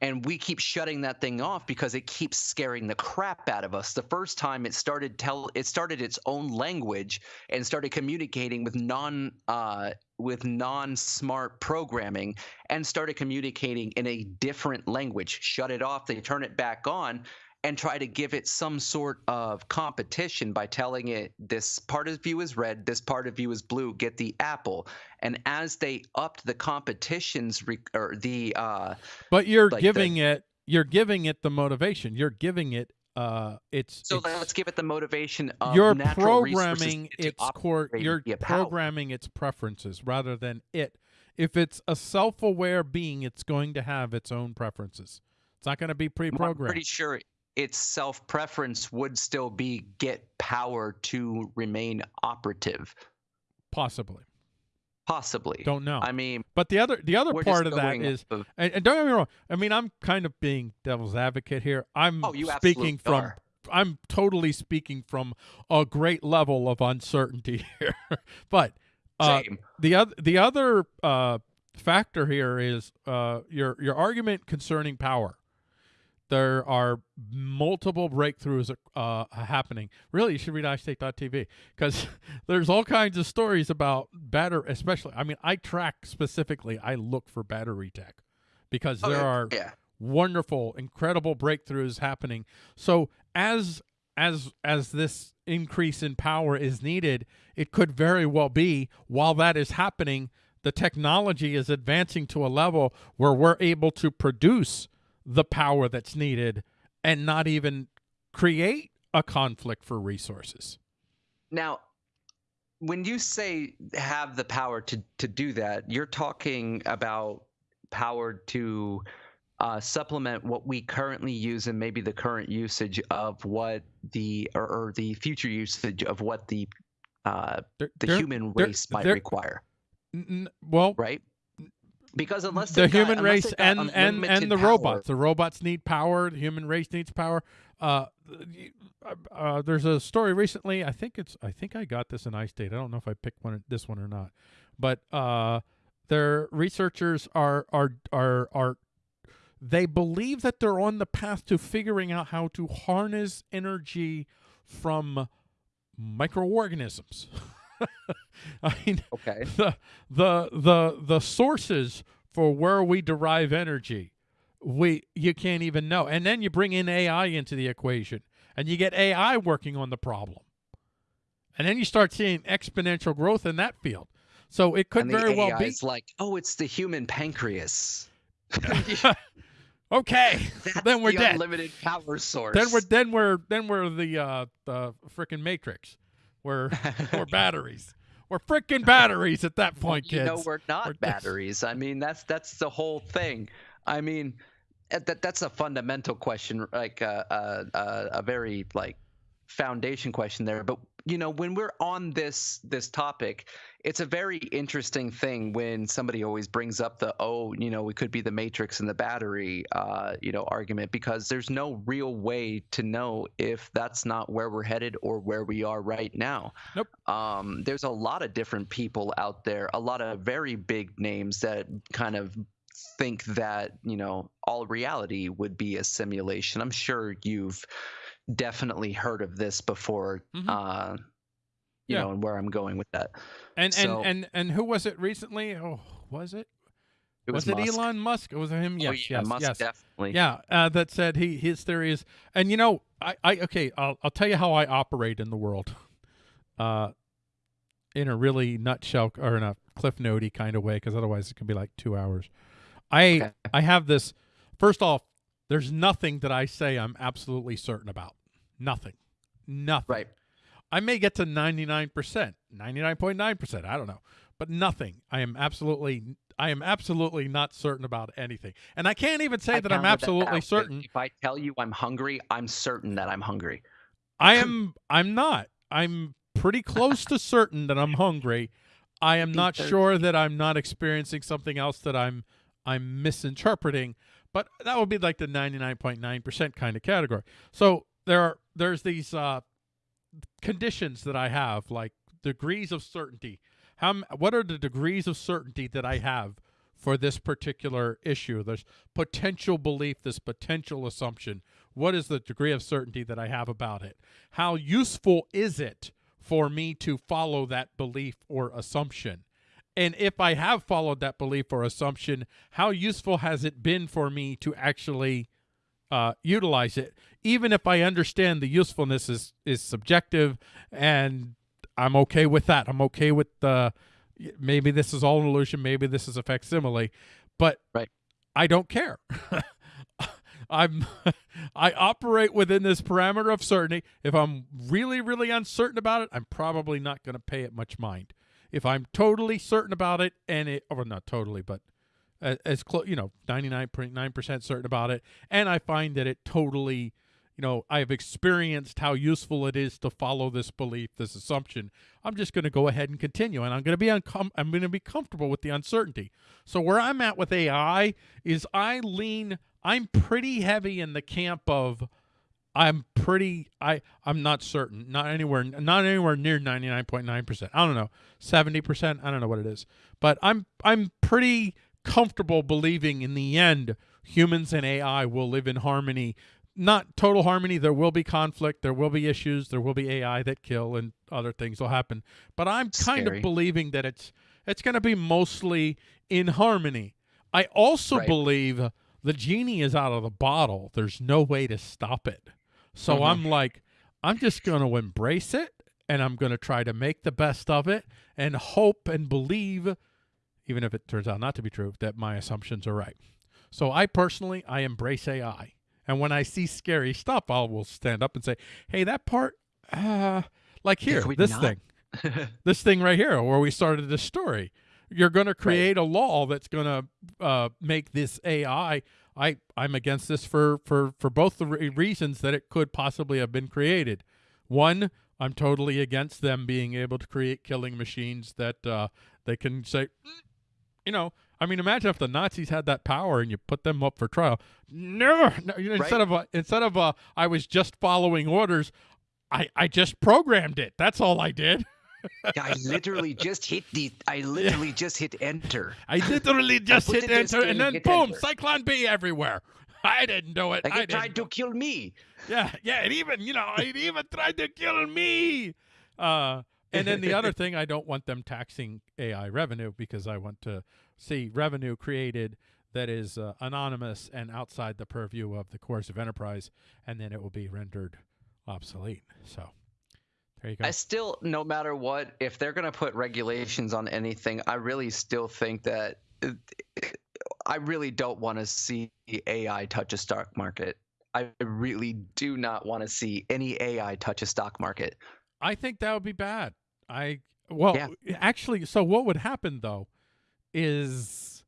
And we keep shutting that thing off because it keeps scaring the crap out of us. The first time it started tell it started its own language and started communicating with non uh, with non smart programming and started communicating in a different language. Shut it off, they turn it back on and try to give it some sort of competition by telling it this part of you is red, this part of you is blue, get the apple. And as they upped the competitions re- or the uh but you're like the- giving it. You're giving it the motivation. You're giving it. Uh, it's so it's- let's give it the motivation of you're natural programming its core you're programming its preferences rather than it if it's a self-aware being it's going to have its own preferences it's not going to be I'm pre-programmed pretty sure its self preference would still be get power to remain operative. possibly Possibly. don't know I mean, but the other the other part of that is of- and, and don't get me wrong i mean i'm kind of being devil's advocate here i'm oh, you speaking from are. i'm totally speaking from a great level of uncertainty here but uh, the other the other uh, factor here is uh, your your argument concerning power. There are multiple breakthroughs uh, happening. Really, you should read iState.tv because there's all kinds of stories about battery. Especially, I mean, I track specifically. I look for battery tech because Oh, there are yeah. wonderful, incredible breakthroughs happening. So as as as this increase in power is needed, it could very well be while that is happening, the technology is advancing to a level where we're able to produce the power that's needed and not even create a conflict for resources. Now, when you say have the power to to do that, you're talking about power to uh, supplement what we currently use and maybe the current usage of what the or, or the future usage of what the uh, the human race might require, n- well, right? Because unless the they've got- human race and and and the power- robots. The robots need power. The human race needs power. Uh, uh, uh, there's a story recently. I think it's. I think I got this in iState. I don't know if I picked one this one or not, but uh, their researchers are are are are. They believe that they're on the path to figuring out how to harness energy from microorganisms. I mean, Okay. the the the the sources for where we derive energy we you can't even know and then you bring in ai into the equation and you get ai working on the problem and then you start seeing exponential growth in that field so it could very well be is like, oh, it's the human pancreas. okay That's then we're the dead unlimited power source. then we're then we're then we're the uh the freaking matrix we're we're batteries. We're freaking batteries at that point you kids. know we're not We're batteries. I mean that's that's the whole thing. I mean uh, that that's a fundamental question like uh, uh, uh, a very like foundation question there but you know when we're on this this topic it's a very interesting thing when somebody always brings up the oh you know we could be the matrix and the battery uh, you know argument because there's no real way to know if that's not where we're headed or where we are right now Nope. um, there's a lot of different people out there a lot of very big names that kind of think that you know all reality would be a simulation i'm sure you've definitely heard of this before Mhm. uh, you Yeah. know and where i'm going with that And So- and and and who was it recently? Oh, was it? It was, was, it Musk. Elon Musk? Was it him? Oh, Yes, yeah, yes, Musk yes. definitely. Yeah, uh, that said he his theory is, and you know, I, I okay, I'll I'll tell you how I operate in the world, uh, in a really nutshell or in a cliff notey kind of way, because otherwise it can be like two hours. I Okay. I have this. First off, there's nothing that I say I'm absolutely certain about. Nothing, nothing. Right. I may get to 99%, 99.9%, I don't know. But nothing. I am absolutely I am absolutely not certain about anything. And I can't even say I that I'm absolutely out. certain. If I tell you I'm hungry, I'm certain that I'm hungry. I am I'm not. I'm pretty close to certain that I'm hungry. I am not sure that I'm not experiencing something else that I'm I'm misinterpreting, but that would be like the 99.9% kind of category. So there are there's these uh conditions that I have like degrees of certainty. How what are the degrees of certainty that I have for this particular issue? There's potential belief, this potential assumption. What is the degree of certainty that I have about it? How useful is it for me to follow that belief or assumption? And if I have followed that belief or assumption, how useful has it been for me to actually uh, utilize it? Even if I understand the usefulness is is subjective, and I'm okay with that. I'm okay with the maybe this is all an illusion, maybe this is a facsimile, but Right. I don't care. I'm I operate within this parameter of certainty. If I'm really, really uncertain about it, I'm probably not going to pay it much mind. If I'm totally certain about it, and it, or not totally, but as close, you know, 99.9% certain about it, and I find that it totally, you know, I've experienced how useful it is to follow this belief, this assumption. I'm just going to go ahead and continue, and I'm going to be uncom- I'm going to be comfortable with the uncertainty. So where I'm at with AI is I lean, I'm pretty heavy in the camp of. I'm pretty I I'm not certain. Not anywhere not anywhere near 99.9%. I don't know. 70%, I don't know what it is. But I'm I'm pretty comfortable believing in the end humans and AI will live in harmony. Not total harmony, there will be conflict, there will be issues, there will be AI that kill and other things will happen. But I'm kind Scary. of believing that it's it's going to be mostly in harmony. I also Right. believe the genie is out of the bottle. There's no way to stop it. So Mhm. I'm like, I'm just going to embrace it and I'm going to try to make the best of it and hope and believe, even if it turns out not to be true, that my assumptions are right. So I personally, I embrace AI. And when I see scary stuff, I will stand up and say, hey, that part, uh, like here, this not? thing this thing right here where we started this story. You're going to create a law that's going to uh, make this AI. I I'm against this for for for both the re- reasons that it could possibly have been created. One, I'm totally against them being able to create killing machines that uh, they can say, "Mm," you know. I mean, imagine if the Nazis had that power and you put them up for trial. Never. No, instead of uh, instead of uh, I was just following orders, I I just programmed it. That's all I did. Yeah, I literally just hit the. I literally just hit enter. I literally just put hit enter and and then boom, enter. Zyklon B everywhere. I didn't do it. Like I it tried to kill me. Yeah, yeah, it even you know it even tried to kill me. Uh, and then the other thing, I don't want them taxing AI revenue because I want to see revenue created that is uh, anonymous and outside the purview of the course of enterprise, and then it will be rendered obsolete. So there you go. I still, no matter what, if they're going to put regulations on anything, I really still think that uh, I really don't want to see AI touch a stock market. I really do not want to see any AI touch a stock market. I think that would be bad. I well, Yeah. actually, so what would happen though is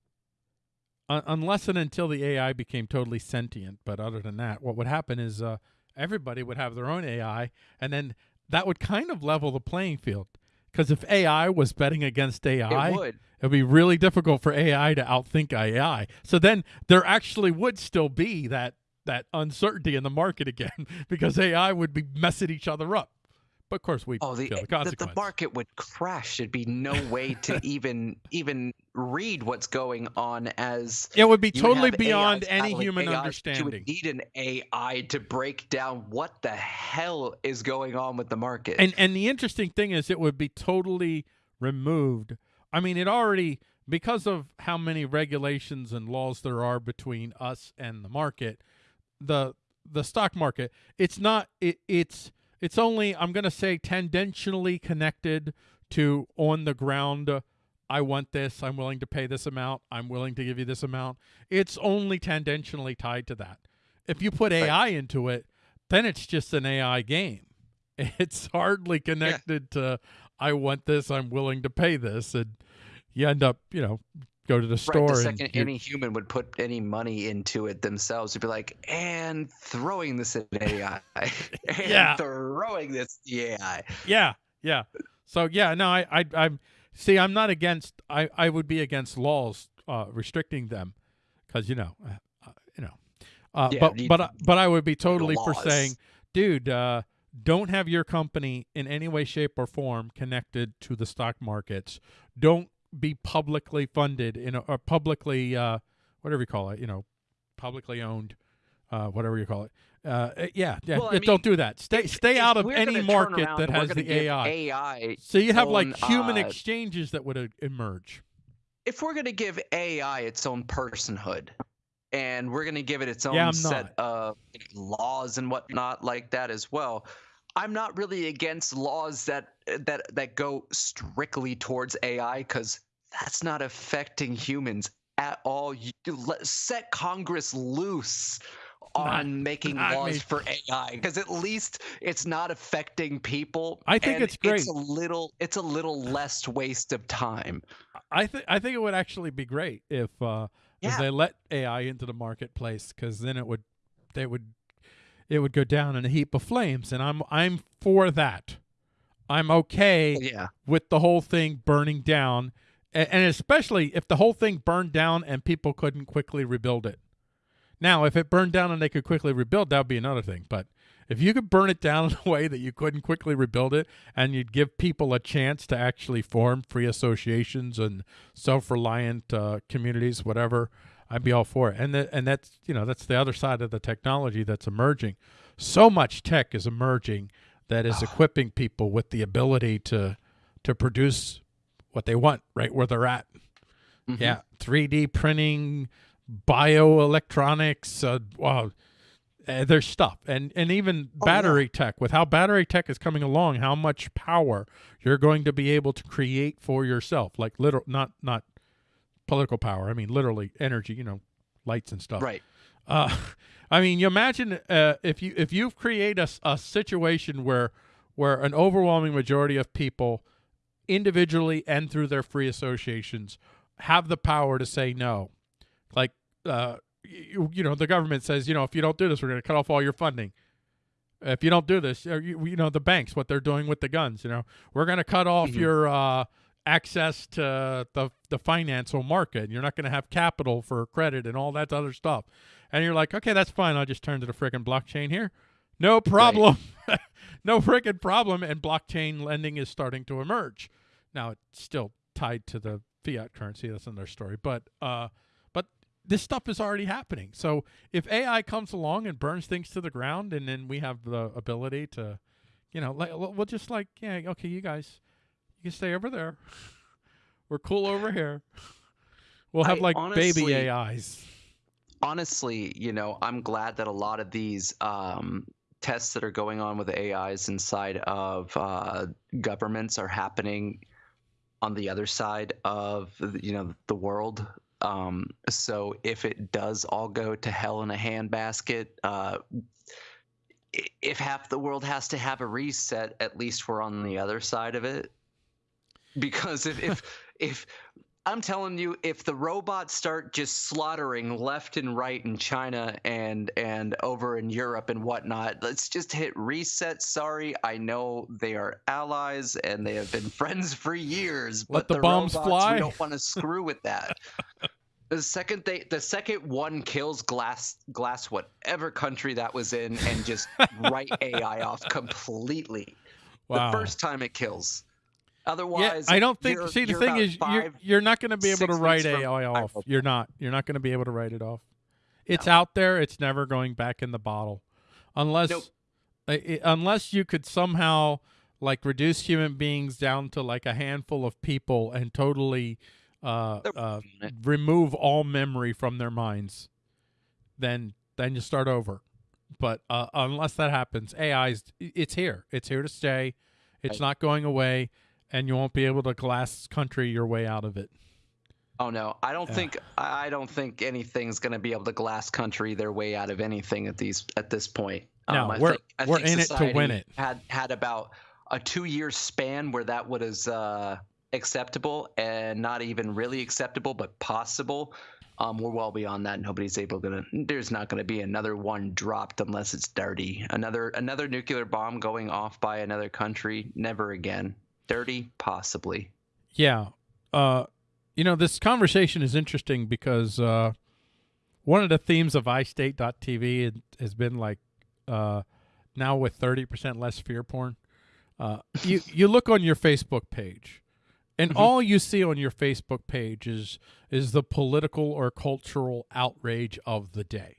un- unless and until the AI became totally sentient, but other than that, what would happen is uh, everybody would have their own AI, and then that would kind of level the playing field. Because if AI was betting against AI, it would. it'd be really difficult for AI to outthink AI. So then there actually would still be that that uncertainty in the market again because AI would be messing each other up. But of course, we Oh, the, the the, the market would crash. There'd be no way to even even read what's going on as it would be totally beyond any human AIs. You would need an AI to break down what the hell is going on with the market. And and the interesting thing is, it would be totally removed. I mean, it already because of how many regulations and laws there are between us and the market, the the stock market, it's not it, it's it's only I'm going to say tendentially connected to on the ground uh, I want this, I'm willing to pay this amount, I'm willing to give you this amount. It's only tendentially tied to that. If you put AI right. into it, then it's just an AI game. It's hardly connected yeah. to I want this, I'm willing to pay this and you end up, you know, go to the store. Right, the second any human would put any money into it themselves, would be like, and throwing this at AI, yeah, throwing this AI. Yeah, yeah. So yeah, no, I, I, I'm see, I'm not against. I, I would be against laws uh, restricting them, because you know, uh, uh, you know, uh, yeah, but but but I would be totally for saying, dude, uh, don't have your company in any way, shape, or form connected to the stock markets. Don't be publicly funded in a, or publicly uh, whatever you call it, you know, publicly owned, uh, whatever you call it. Uh, eh, yeah, yeah. Well, mean, don't do that. Stay if, stay out of any market that has the AI. AI. So you have own, like human uh, exchanges that would uh, emerge. If we're going to give AI its own personhood, and we're going to give it its own yeah, set of laws and whatnot like that as well. I'm not really against laws that that that go strictly towards AI because that's not affecting humans at all. You let, set Congress loose on not, making not laws me. for AI because at least it's not affecting people. I think it's great. It's a little it's a little less waste of time. I think I think it would actually be great if uh yeah. if they let AI into the marketplace because then it would they would it would go down in a heap of flames and I'm I'm for that. I'm okay yeah. with the whole thing burning down and, and especially if the whole thing burned down and people couldn't quickly rebuild it. Now, if it burned down and they could quickly rebuild, that would be another thing. But if you could burn it down in a way that you couldn't quickly rebuild it and you'd give people a chance to actually form free associations and self-reliant uh, communities, whatever, I'd be all for it. And the, and that's you know that's the other side of the technology that's emerging. So much tech is emerging that is equipping people with the ability to to produce what they want right where they're at. Mm-hmm. Yeah, 3D printing, bioelectronics, uh, wow, uh, there's stuff, and and even oh, battery yeah. tech. With how battery tech is coming along, how much power you're going to be able to create for yourself, like literal, not not political power. I mean, literally energy. You know, lights and stuff. Right. Uh, I mean, you imagine uh, if you if you've created a, a situation where where an overwhelming majority of people, individually and through their free associations, have the power to say no like, uh, you, you know, the government says, you know, if you don't do this, we're going to cut off all your funding. If you don't do this, you, you know, the banks, what they're doing with the guns, you know, we're going to cut off mm-hmm. your uh, access to the, the financial market. And you're not going to have capital for credit and all that other stuff. And you're like, okay, that's fine. I'll just turn to the freaking blockchain here. No problem. Right. no freaking problem. And blockchain lending is starting to emerge. Now, it's still tied to the fiat currency. That's another story. But, uh, this stuff is already happening. So if AI comes along and burns things to the ground, and then we have the ability to, you know, like we'll just like, yeah, okay, you guys, you can stay over there. We're cool over here. We'll have I like honestly, baby AIs. Honestly, you know, I'm glad that a lot of these um, tests that are going on with AIs inside of uh, governments are happening on the other side of you know the world um, so if it does all go to hell in a handbasket, uh, if half the world has to have a reset, at least we're on the other side of it. Because if if if I'm telling you, if the robots start just slaughtering left and right in China and and over in Europe and whatnot, let's just hit reset. Sorry, I know they are allies and they have been friends for years. Let but the, the bombs robots, fly. We don't want to screw with that. the second they, the second one kills glass, glass, whatever country that was in, and just write AI off completely. Wow. The first time it kills. Otherwise, yeah, I don't think. See, the thing is, you you're, you're not going to be able to write AI off. You're not. You're not going to be able to write it off. It's no. out there. It's never going back in the bottle, unless nope. it, unless you could somehow like reduce human beings down to like a handful of people and totally uh, uh, working on it. remove all memory from their minds, then then you start over. But uh, unless that happens, AI's it's here. It's here to stay. It's Right. not going away, and you won't be able to glass country your way out of it. Oh no, I don't Yeah. think I don't think anything's going to be able to glass country their way out of anything at these at this point. No, I we're- think, I we're in it to win it. Had had about a two year span where that was uh, acceptable and not even really acceptable, but possible. Um, we're well beyond that. Nobody's able to. There's not going to be another one dropped unless it's dirty. Another another nuclear bomb going off by another country. Never again. Dirty, possibly. Yeah. Uh, you know, this conversation is interesting because uh, one of the themes of iState.tv has been like uh, now with 30% less fear porn. Uh, you, you look on your Facebook page, and Mhm. all you see on your Facebook page is, is the political or cultural outrage of the day.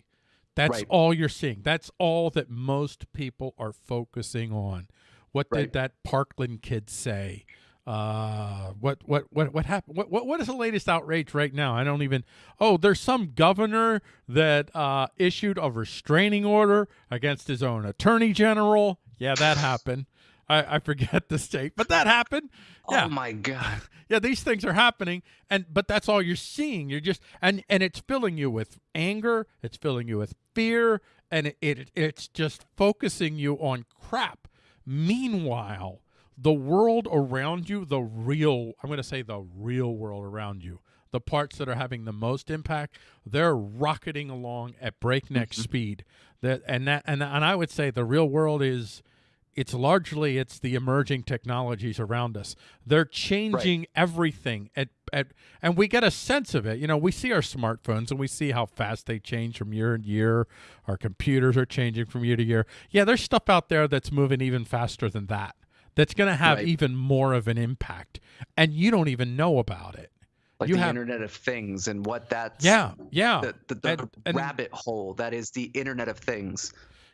That's Right. all you're seeing. That's all that most people are focusing on. What did that Parkland kid say? Uh, what what what what happened? What, what what is the latest outrage right now? I don't even. Oh, there's some governor that uh, issued a restraining order against his own attorney general. Yeah, that happened. I, I forget the state, but that happened. Yeah. Oh my god. Yeah, these things are happening, and but that's all you're seeing. You're just and and it's filling you with anger. It's filling you with fear, and it, it it's just focusing you on crap. Meanwhile, the world around you, the real I'm going to say the real world around you, the parts that are having the most impact, they're rocketing along at breakneck Mhm. speed. That and that and and I would say the real world is it's largely it's the emerging technologies around us. They're changing everything at, at and we get a sense of it. You know, we see our smartphones and we see how fast they change from year to year. Our computers are changing from year to year. Yeah, there's stuff out there that's moving even faster than that. That's going to have Right. even more of an impact and you don't even know about it. Like You the have- Internet of Things and what that's Yeah, yeah. the, the, the And- and- rabbit hole that is the Internet of Things.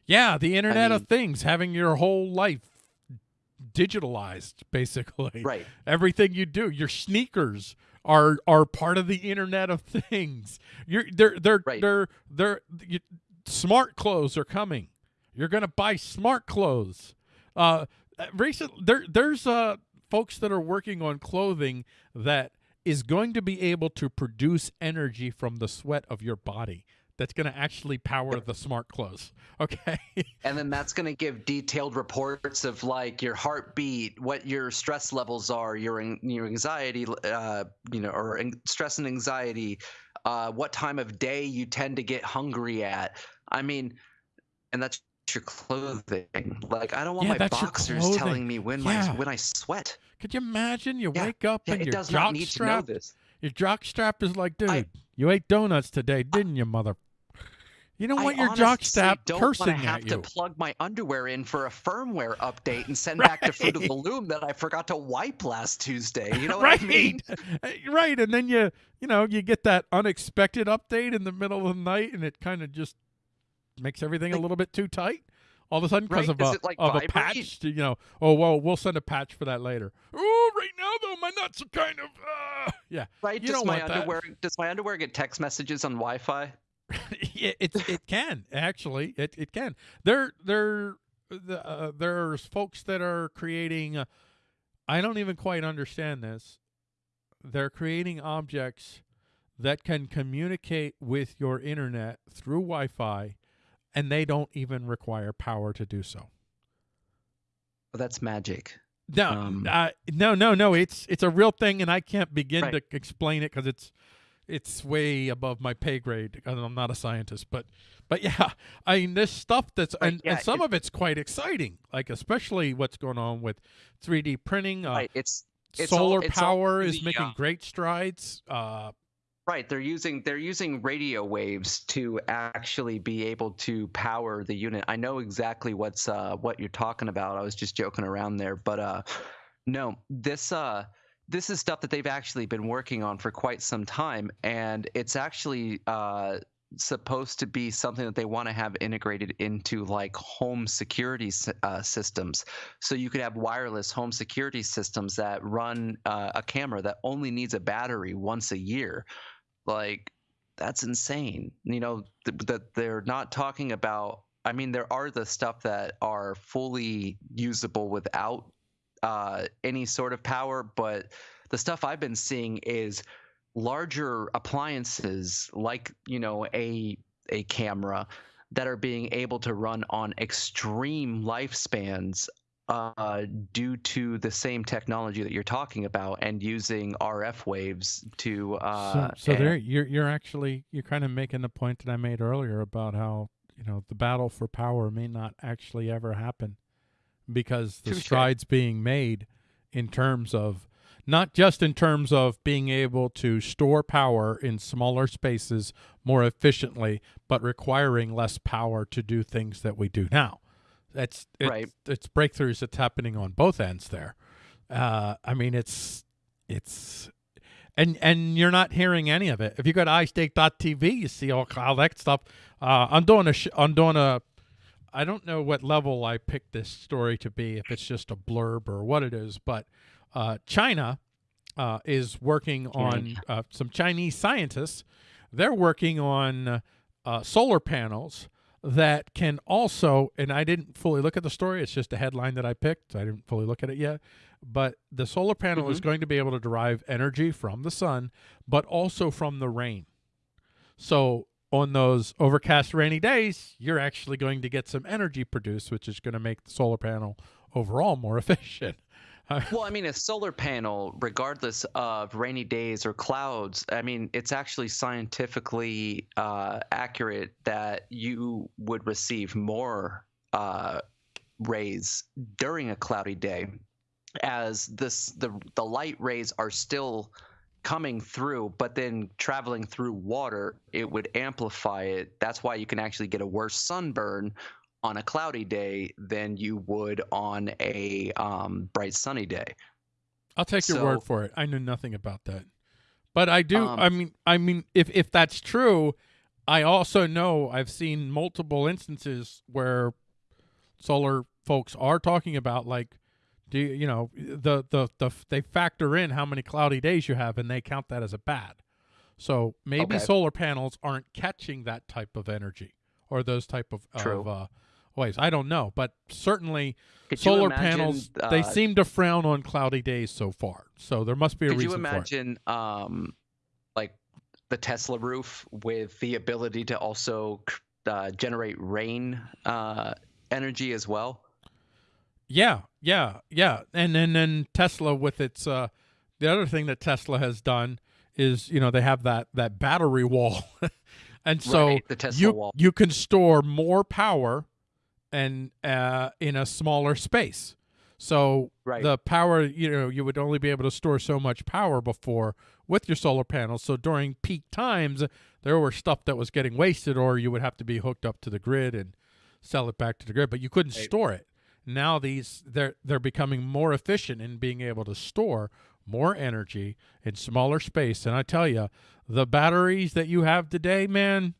Yeah, the Internet of mean- Things, having your whole life digitalized, basically. Right. Everything you do, your sneakers are are part of the Internet of Things. You're they're they're Right. they're they're you, smart clothes are coming. You're gonna buy smart clothes. Uh, recent there there's uh folks that are working on clothing that is going to be able to produce energy from the sweat of your body. That's going to actually power the smart clothes. Okay. And then that's going to give detailed reports of like your heartbeat, what your stress levels are, your your anxiety, uh, you know, or stress and anxiety, uh, what time of day you tend to get hungry at. I mean, and that's your clothing. Like I don't want Yeah, my boxers telling me when Yeah. my when I sweat. Could you imagine? You Yeah, wake up and it your jock need to know strap, your jock strap is like, dude, I- you ate donuts today, didn't you, mother? You don't I your jock honestly strap don't cursing want to have to plug my underwear in for a firmware update and send back to Fruit of the Loom that I forgot to wipe last Tuesday. You know what right, I mean? Right, and then you, you know, you get that unexpected update in the middle of the night, and it kind of just makes everything a little bit too tight. All of a sudden, because Right, of a like, of a patch, you know. Oh well, we'll send a patch for that later. Oh, right now though, my nuts are kind of, uh, yeah. Right? You does my want that. does my underwear get text messages on Wi-Fi? it, it it can actually it, it can there there the, uh, there's folks that are creating uh, i don't even quite understand this they're creating objects that can communicate with your internet through wi-fi and they don't even require power to do so Well, that's magic. no Um, uh, no no no it's it's a real thing and i can't begin Right. to explain it because it's it's way above my pay grade because I'm not a scientist. But but yeah, I mean this stuff that's Right, and, yeah, and some of it's quite exciting. Like especially what's going on with 3D printing. Uh, right. It's it's all- solar it's all power is making uh, great strides. Uh, right. They're using they're using radio waves to actually be able to power the unit. I know exactly what's uh what you're talking about. I was just joking around there, but uh no, this uh this is stuff that they've actually been working on for quite some time and it's actually uh supposed to be something that they want to have integrated into like home security uh, systems. So you could have wireless home security systems that run uh, a camera that only needs a battery once a year. Like that's insane. You know th- that they're not talking about. I mean, there are the stuff that are fully usable without uh, any sort of power, but the stuff I've been seeing is larger appliances like you know a a camera that are being able to run on extreme lifespans uh, due to the same technology that you're talking about and using RF waves to. Uh, so, so there, you're you're actually you're kind of making the point that I made earlier about how you know the battle for power may not actually ever happen because the strides being made in terms of not just in terms of being able to store power in smaller spaces more efficiently, but requiring less power to do things that we do now. That's it's, right. It's breakthroughs that's happening on both ends there. Uh, I mean, it's it's and and you're not hearing any of it. If you go to iState.tv, you see all, all that stuff. Uh, I'm doing a I'm doing a I don't know what level I picked this story to be, if it's just a blurb or what it is, but uh, China uh, is working on uh, some Chinese scientists. They're working on uh, solar panels that can also, and I didn't fully look at the story. It's just a headline that I picked. I didn't fully look at it yet. But the solar panel mm-hmm. is going to be able to derive energy from the sun, but also from the rain. So on those overcast rainy days, you're actually going to get some energy produced, which is going to make the solar panel overall more efficient. well, I mean, a solar panel, regardless of rainy days or clouds, I mean, it's actually scientifically uh, accurate that you would receive more uh, rays during a cloudy day, as this the the light rays are still coming through, but then traveling through water, it would amplify it. That's why you can actually get a worse sunburn on a cloudy day than you would on a um, bright sunny day. I'll take your word for it. I know nothing about that, but I do. Um, I mean, I mean, if if that's true, I also know I've seen multiple instances where solar folks are talking about like do you, you know the, the the they factor in how many cloudy days you have and they count that as a bad so maybe okay. solar panels aren't catching that type of energy or those type of, of uh, ways. I don't know, but certainly could solar imagine, panels uh, they seem to frown on cloudy days so far. So there must be a could reason. Could you imagine, um, like the Tesla roof with the ability to also uh, generate rain uh, energy as well? Yeah, yeah, yeah, and then then Tesla with its uh, the other thing that Tesla has done is you know they have that that battery wall. and so right, you wall. you can store more power and uh, in a smaller space. So right. the power, you know, you would only be able to store so much power before with your solar panels. So during peak times, there were stuff that was getting wasted, or you would have to be hooked up to the grid and sell it back to the grid, but you couldn't right. store it. Now these they're they're becoming more efficient in being able to store more energy in smaller space. And I tell you, the batteries that you have today, man,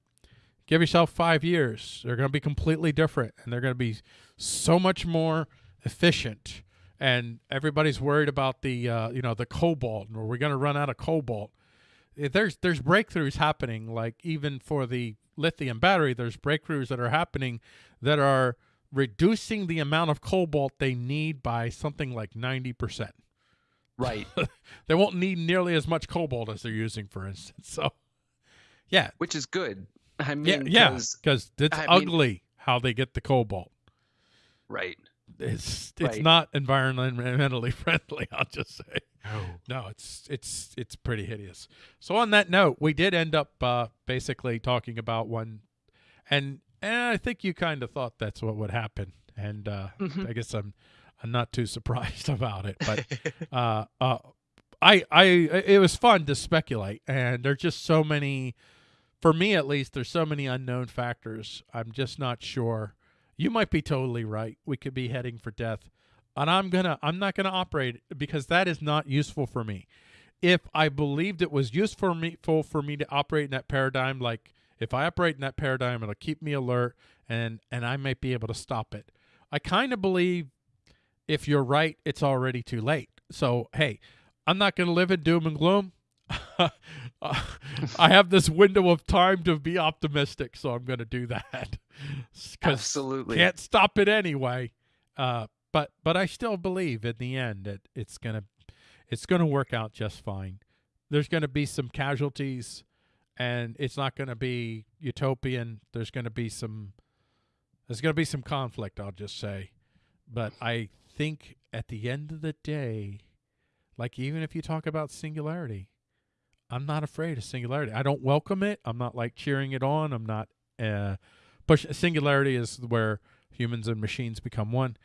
give yourself five years. They're going to be completely different and they're going to be so much more efficient. And everybody's worried about the, uh, you know, the cobalt. Are we're going to run out of cobalt? There's there's breakthroughs happening. Like even for the lithium battery, there's breakthroughs that are happening that are reducing the amount of cobalt they need by something like ninety percent. Right. they won't need nearly as much cobalt as they're using, for instance. So, yeah, which is good. I mean, yeah, because yeah, it's I ugly mean, how they get the cobalt. Right. It's it's right. not environmentally friendly. I'll just say. No. No, it's it's it's pretty hideous. So on that note, we did end up uh, basically talking about one, and and I think you kind of thought that's what would happen, and uh, mm-hmm. I guess I'm I'm not too surprised about it, but uh, uh, I I it was fun to speculate, and there's just so many for me at least, there's so many unknown factors. I'm just not sure. You might be totally right. We could be heading for death. And I'm gonna I'm not gonna operate because that is not useful for me. If I believed it was useful for me for me to operate in that paradigm, like If I operate in that paradigm, it'll keep me alert, and and I might be able to stop it. I kind of believe if you're right, it's already too late. So hey, I'm not going to live in doom and gloom. I have this window of time to be optimistic, so I'm going to do that. Absolutely, can't stop it anyway. Uh, but but I still believe in the end that it's gonna it's gonna work out just fine. There's going to be some casualties, and it's not going to be utopian. There's going to be some there's going to be some conflict. I'll just say, but I think at the end of the day, like even if you talk about singularity, I'm not afraid of singularity. I don't welcome it. I'm not like cheering it on. I'm not uh push singularity is where humans and machines become one.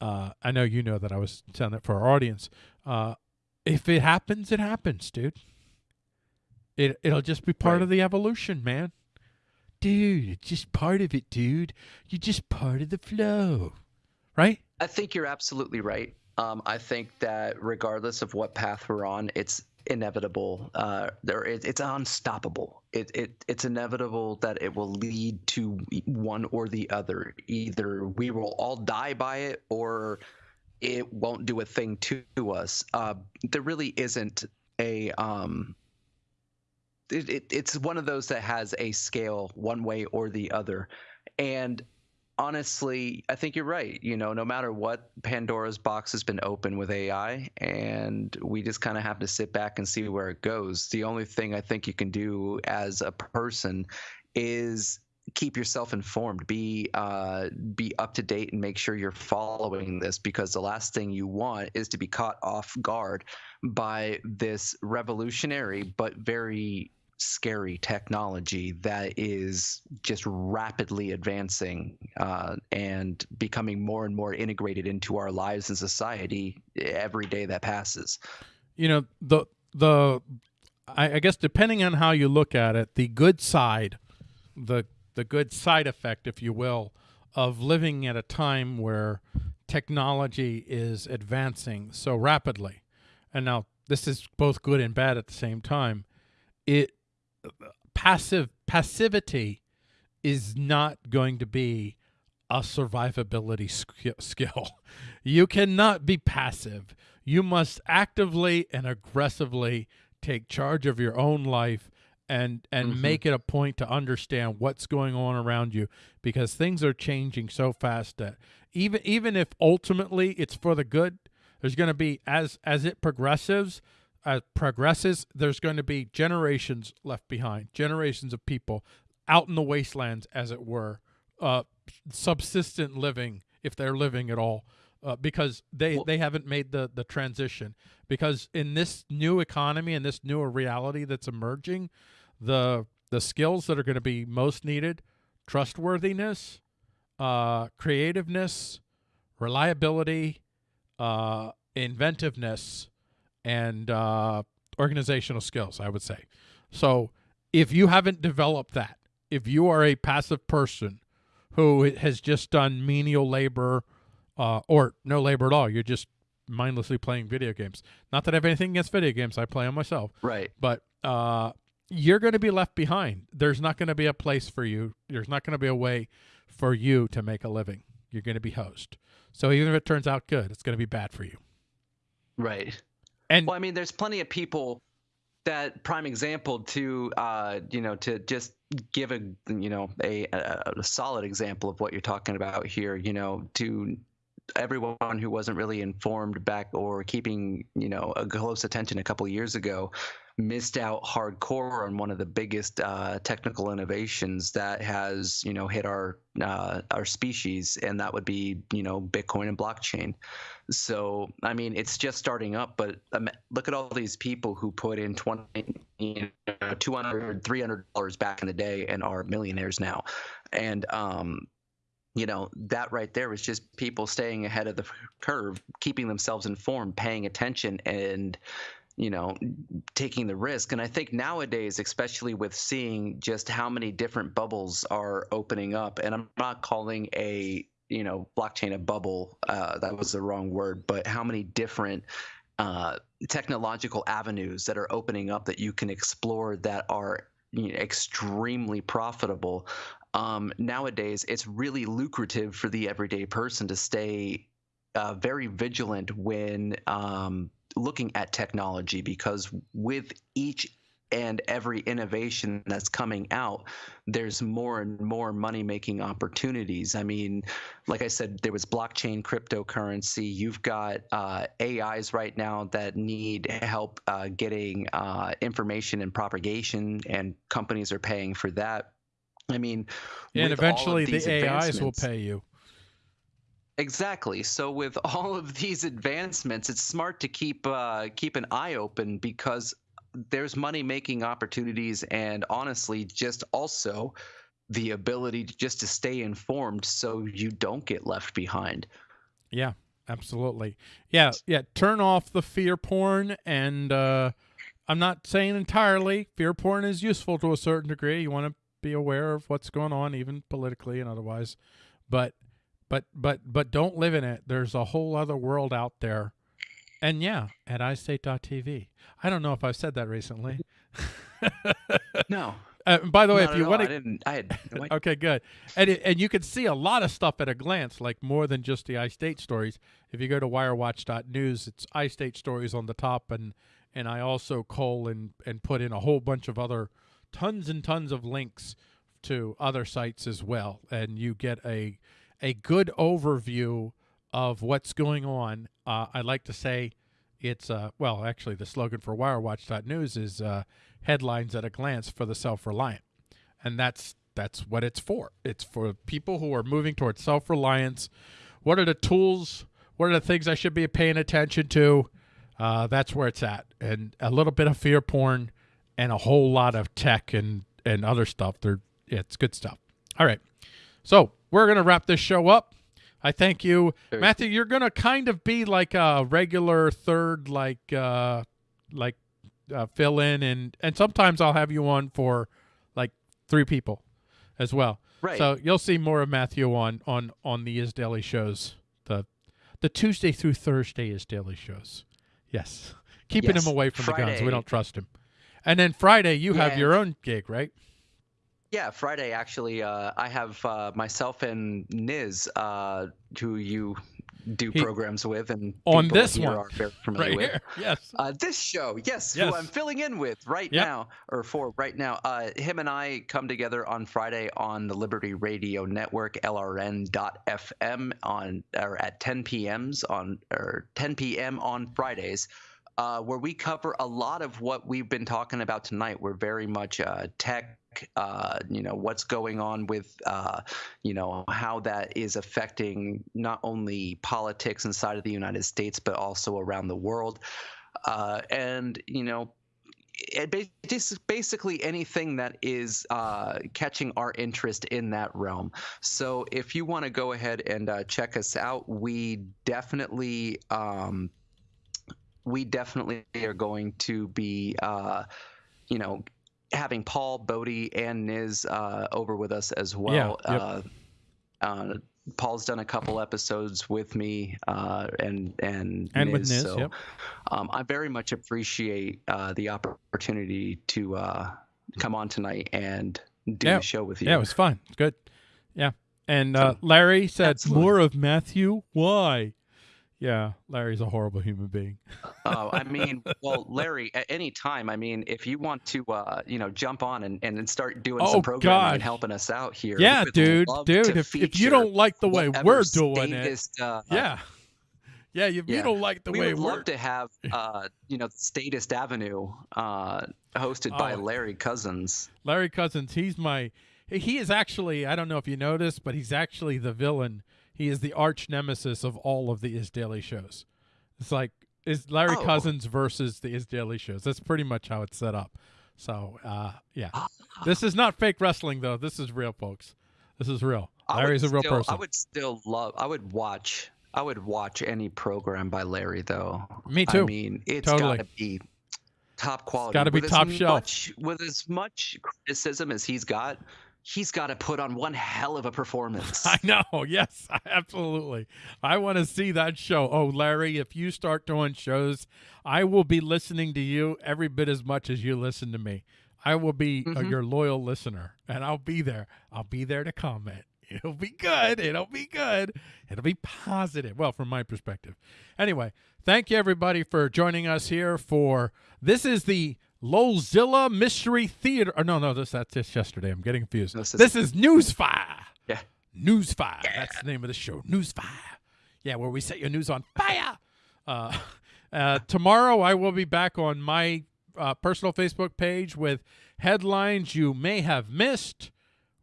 Uh I know you know that I was telling that for our audience. Uh if it happens, it happens, dude. It it'll just be part Right. of the evolution, man. Dude, it's just part of it, dude. You're just part of the flow. Right? I think you're absolutely right. Um, I think that regardless of what path we're on, it's inevitable. Uh, there, it, it's unstoppable. It, it, it's inevitable that it will lead to one or the other. Either we will all die by it, or it won't do a thing to us. Uh, there really isn't a. Um, it, it, it's one of those that has a scale one way or the other, and honestly, I think you're right. You know, no matter what, Pandora's box has been open with AI, and we just kind of have to sit back and see where it goes. The only thing I think you can do as a person is keep yourself informed be uh, be up to date and make sure you're following this because the last thing you want is to be caught off guard by this revolutionary but very scary technology that is just rapidly advancing uh, and becoming more and more integrated into our lives and society every day that passes. you know the the I, I guess depending on how you look at it, the good side, the the good side effect, if you will, of living at a time where technology is advancing so rapidly, and now this is both good and bad at the same time. It passive passivity is not going to be a survivability sk- skill. You cannot be passive. You must actively and aggressively take charge of your own life and and Mhm. make it a point to understand what's going on around you because things are changing so fast that even even if ultimately it's for the good, there's going to be as as it progresses, as progresses, there's going to be generations left behind, generations of people out in the wastelands, as it were, uh, subsistent living, if they're living at all, uh, because they, Well- they haven't made the, the transition. Because in this new economy and this newer reality that's emerging, the the skills that are going to be most needed, trustworthiness, uh, creativeness, reliability, uh, inventiveness, and uh, organizational skills, I would say. So if you haven't developed that, if you are a passive person who has just done menial labor uh, or no labor at all, you're just mindlessly playing video games. Not that I have anything against video games, I play them myself, Right. but uh, you're going to be left behind. There's not going to be a place for you. There's not going to be a way for you to make a living. You're going to be host. So even if it turns out good, it's going to be bad for you. Right. And Well, I mean, there's plenty of people that prime example to, uh, you know, to just give a, you know, a, a, solid example of what you're talking about here, you know, to everyone who wasn't really informed back or keeping, you know, a close attention a couple of years ago missed out hardcore on one of the biggest uh, technical innovations that has, you know, hit our uh, our species, and that would be, you know, Bitcoin and blockchain. So, I mean, it's just starting up, but um, look at all these people who put in 20, you know, 200, 300 dollars back in the day and are millionaires now. And, um, you know, that right there was just people staying ahead of the curve, keeping themselves informed, paying attention, and, you know, taking the risk. And I think nowadays, especially with seeing just how many different bubbles are opening up, and I'm not calling a you know blockchain a bubble uh, that was the wrong word but how many different uh, technological avenues that are opening up that you can explore that are you know, extremely profitable. Um, nowadays, it's really lucrative for the everyday person to stay uh, very vigilant when um, looking at technology because with each and every innovation that's coming out, there's more and more money making opportunities. I mean, like I said, there was blockchain cryptocurrency. You've got uh, AIs right now that need help uh, getting uh, information and propagation, and companies are paying for that. I mean, and eventually the AIs will pay you. Exactly. So with all of these advancements, it's smart to keep uh, keep an eye open because there's money making opportunities and honestly just also the ability to just to stay informed so you don't get left behind. Yeah absolutely. Yeah yeah turn off the fear porn and uh i'm not saying entirely fear porn is useful to a certain degree. You want to be aware of what's going on even politically and otherwise. But but but but don't live in it there's a whole other world out there and yeah, at iState.tv. I don't know if I've said that recently. no. Uh, by the way, if you want to, I didn't. I had. Okay, good. And it, and you can see a lot of stuff at a glance, like more than just the iState stories. If you go to WireWatch.news, it's iState stories on the top, and and I also call and and put in a whole bunch of other tons and tons of links to other sites as well, and you get a a good overview of what's going on. Uh, I'd like to say it's, uh, well, actually, the slogan for WireWatch.news is uh, headlines at a glance for the self reliant. And that's that's what it's for. It's for people who are moving towards self reliance. What are the tools? What are the things I should be paying attention to? Uh, that's where it's at. And a little bit of fear porn and a whole lot of tech and, and other stuff. They're, it's good stuff. All right. So we're going to wrap this show up. I thank you, Very Matthew. You're gonna kind of be like a regular third, like uh, like uh, fill in, and and sometimes I'll have you on for like three people as well. Right. So you'll see more of Matthew on on on the Is Daily shows. The the Tuesday through Thursday Is Daily shows. Yes, keeping yes. him away from Friday. the guns. We don't trust him. And then Friday, you yeah. have your own gig, right? Yeah, Friday actually. Uh, I have uh, myself and Niz, uh, who you do he, programs with, and on this one, are very familiar right with. Here. Yes. Uh, this show, yes, yes, who I'm filling in with right yep. now, or for right now. Uh, him and I come together on Friday on the Liberty Radio Network, LRN.FM, on or at 10 p.m.s on or 10 p.m. on Fridays. Uh, where we cover a lot of what we've been talking about tonight. We're very much uh, uh, you know what's going on with uh, you know how that is affecting not only politics inside of the United States but also around the world, uh, and you know. It, basically anything that is uh, catching our interest in that realm. So if you want to go ahead and uh, check us out, we definitely um, we definitely are going to be uh, you know having Paul, Bodie, and Niz uh, over with us as well. Yeah, yep. uh, uh, Paul's done a couple episodes with me uh, and and and Niz, with Niz. So yep. um, I very much appreciate uh, the opportunity to uh, come on tonight and do yeah. the show with you. Yeah, it was fun. Good. Yeah. And Larry said Absolutely. more of Matthew. Why? Yeah, Larry's a horrible human being. oh, I mean, well, Larry, at any time, I mean, if you want to, uh, you know, jump on and, and start doing oh, some programming God. and helping us out here. Yeah, dude, dude, if, if you don't like the way we're doing it, uh, yeah. Yeah, if yeah. you don't like the we way would we're love to have, uh, you know, Statist Avenue, uh, hosted oh. by Larry Cousins. Larry Cousins, he's my, he is actually, I don't know if you noticed, but he's actually the villain he is the arch nemesis of all of the Is Daily shows. It's like is Larry oh. Cousins versus the Is Daily shows. That's pretty much how it's set up. So uh, yeah, this is not fake wrestling though. This is real, folks. This is real. Larry's a real still, person. I would still love. I would watch. I would watch any program by Larry though. Me too. I mean, it's totally. got to be top quality. Got to be top shelf. Much, with as much criticism as he's got, he's got to put on one hell of a performance. I know. Yes, absolutely. I want to see that show. Oh, Larry, if you start doing shows, I will be listening to you every bit as much as you listen to me. I will be uh, Mhm. your loyal listener, and I'll be there. I'll be there to comment. It'll be good. It'll be good. It'll be positive. Well, from my perspective. Anyway, thank you everybody for joining us here for this is the Lolzilla Mystery Theater. Or no, no, this that's just yesterday. I'm getting confused. This is- this is Newsfire. Yeah. Newsfire. That's the name of the show. Newsfire. Yeah, where we set your news on fire. Uh, uh, tomorrow, I will be back on my uh, personal Facebook page with headlines you may have missed,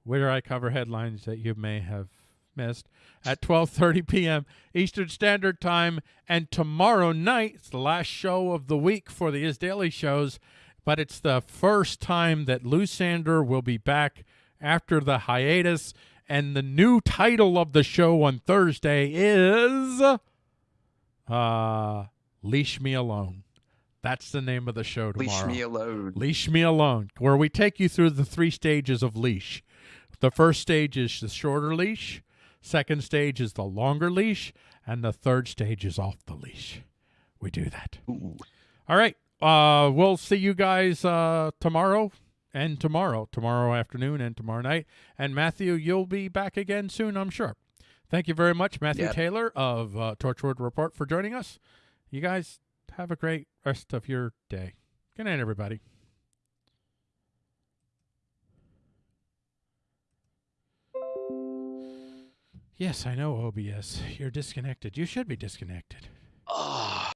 where I cover headlines that you may have missed at 12:30 p.m. Eastern Standard Time. And tomorrow night, it's the last show of the week for the Is Daily shows, but it's the first time that Lou Sander will be back after the hiatus. And the new title of the show on Thursday is uh Leash Me Alone. That's the name of the show tomorrow. Leash me alone. Leash Me Alone, where we take you through the three stages of leash. The first stage is the shorter leash, second stage is the longer leash, and the third stage is off the leash. We do that. Ooh. All right. Uh, we'll see you guys uh, tomorrow and tomorrow, tomorrow afternoon and tomorrow night. And Matthew, you'll be back again soon, I'm sure. Thank you very much, Matthew Yep. Taylor of uh, Torchwood Report, for joining us. You guys have a great rest of your day. Good night, everybody. Yes, I know, OBS. You're disconnected. You should be disconnected.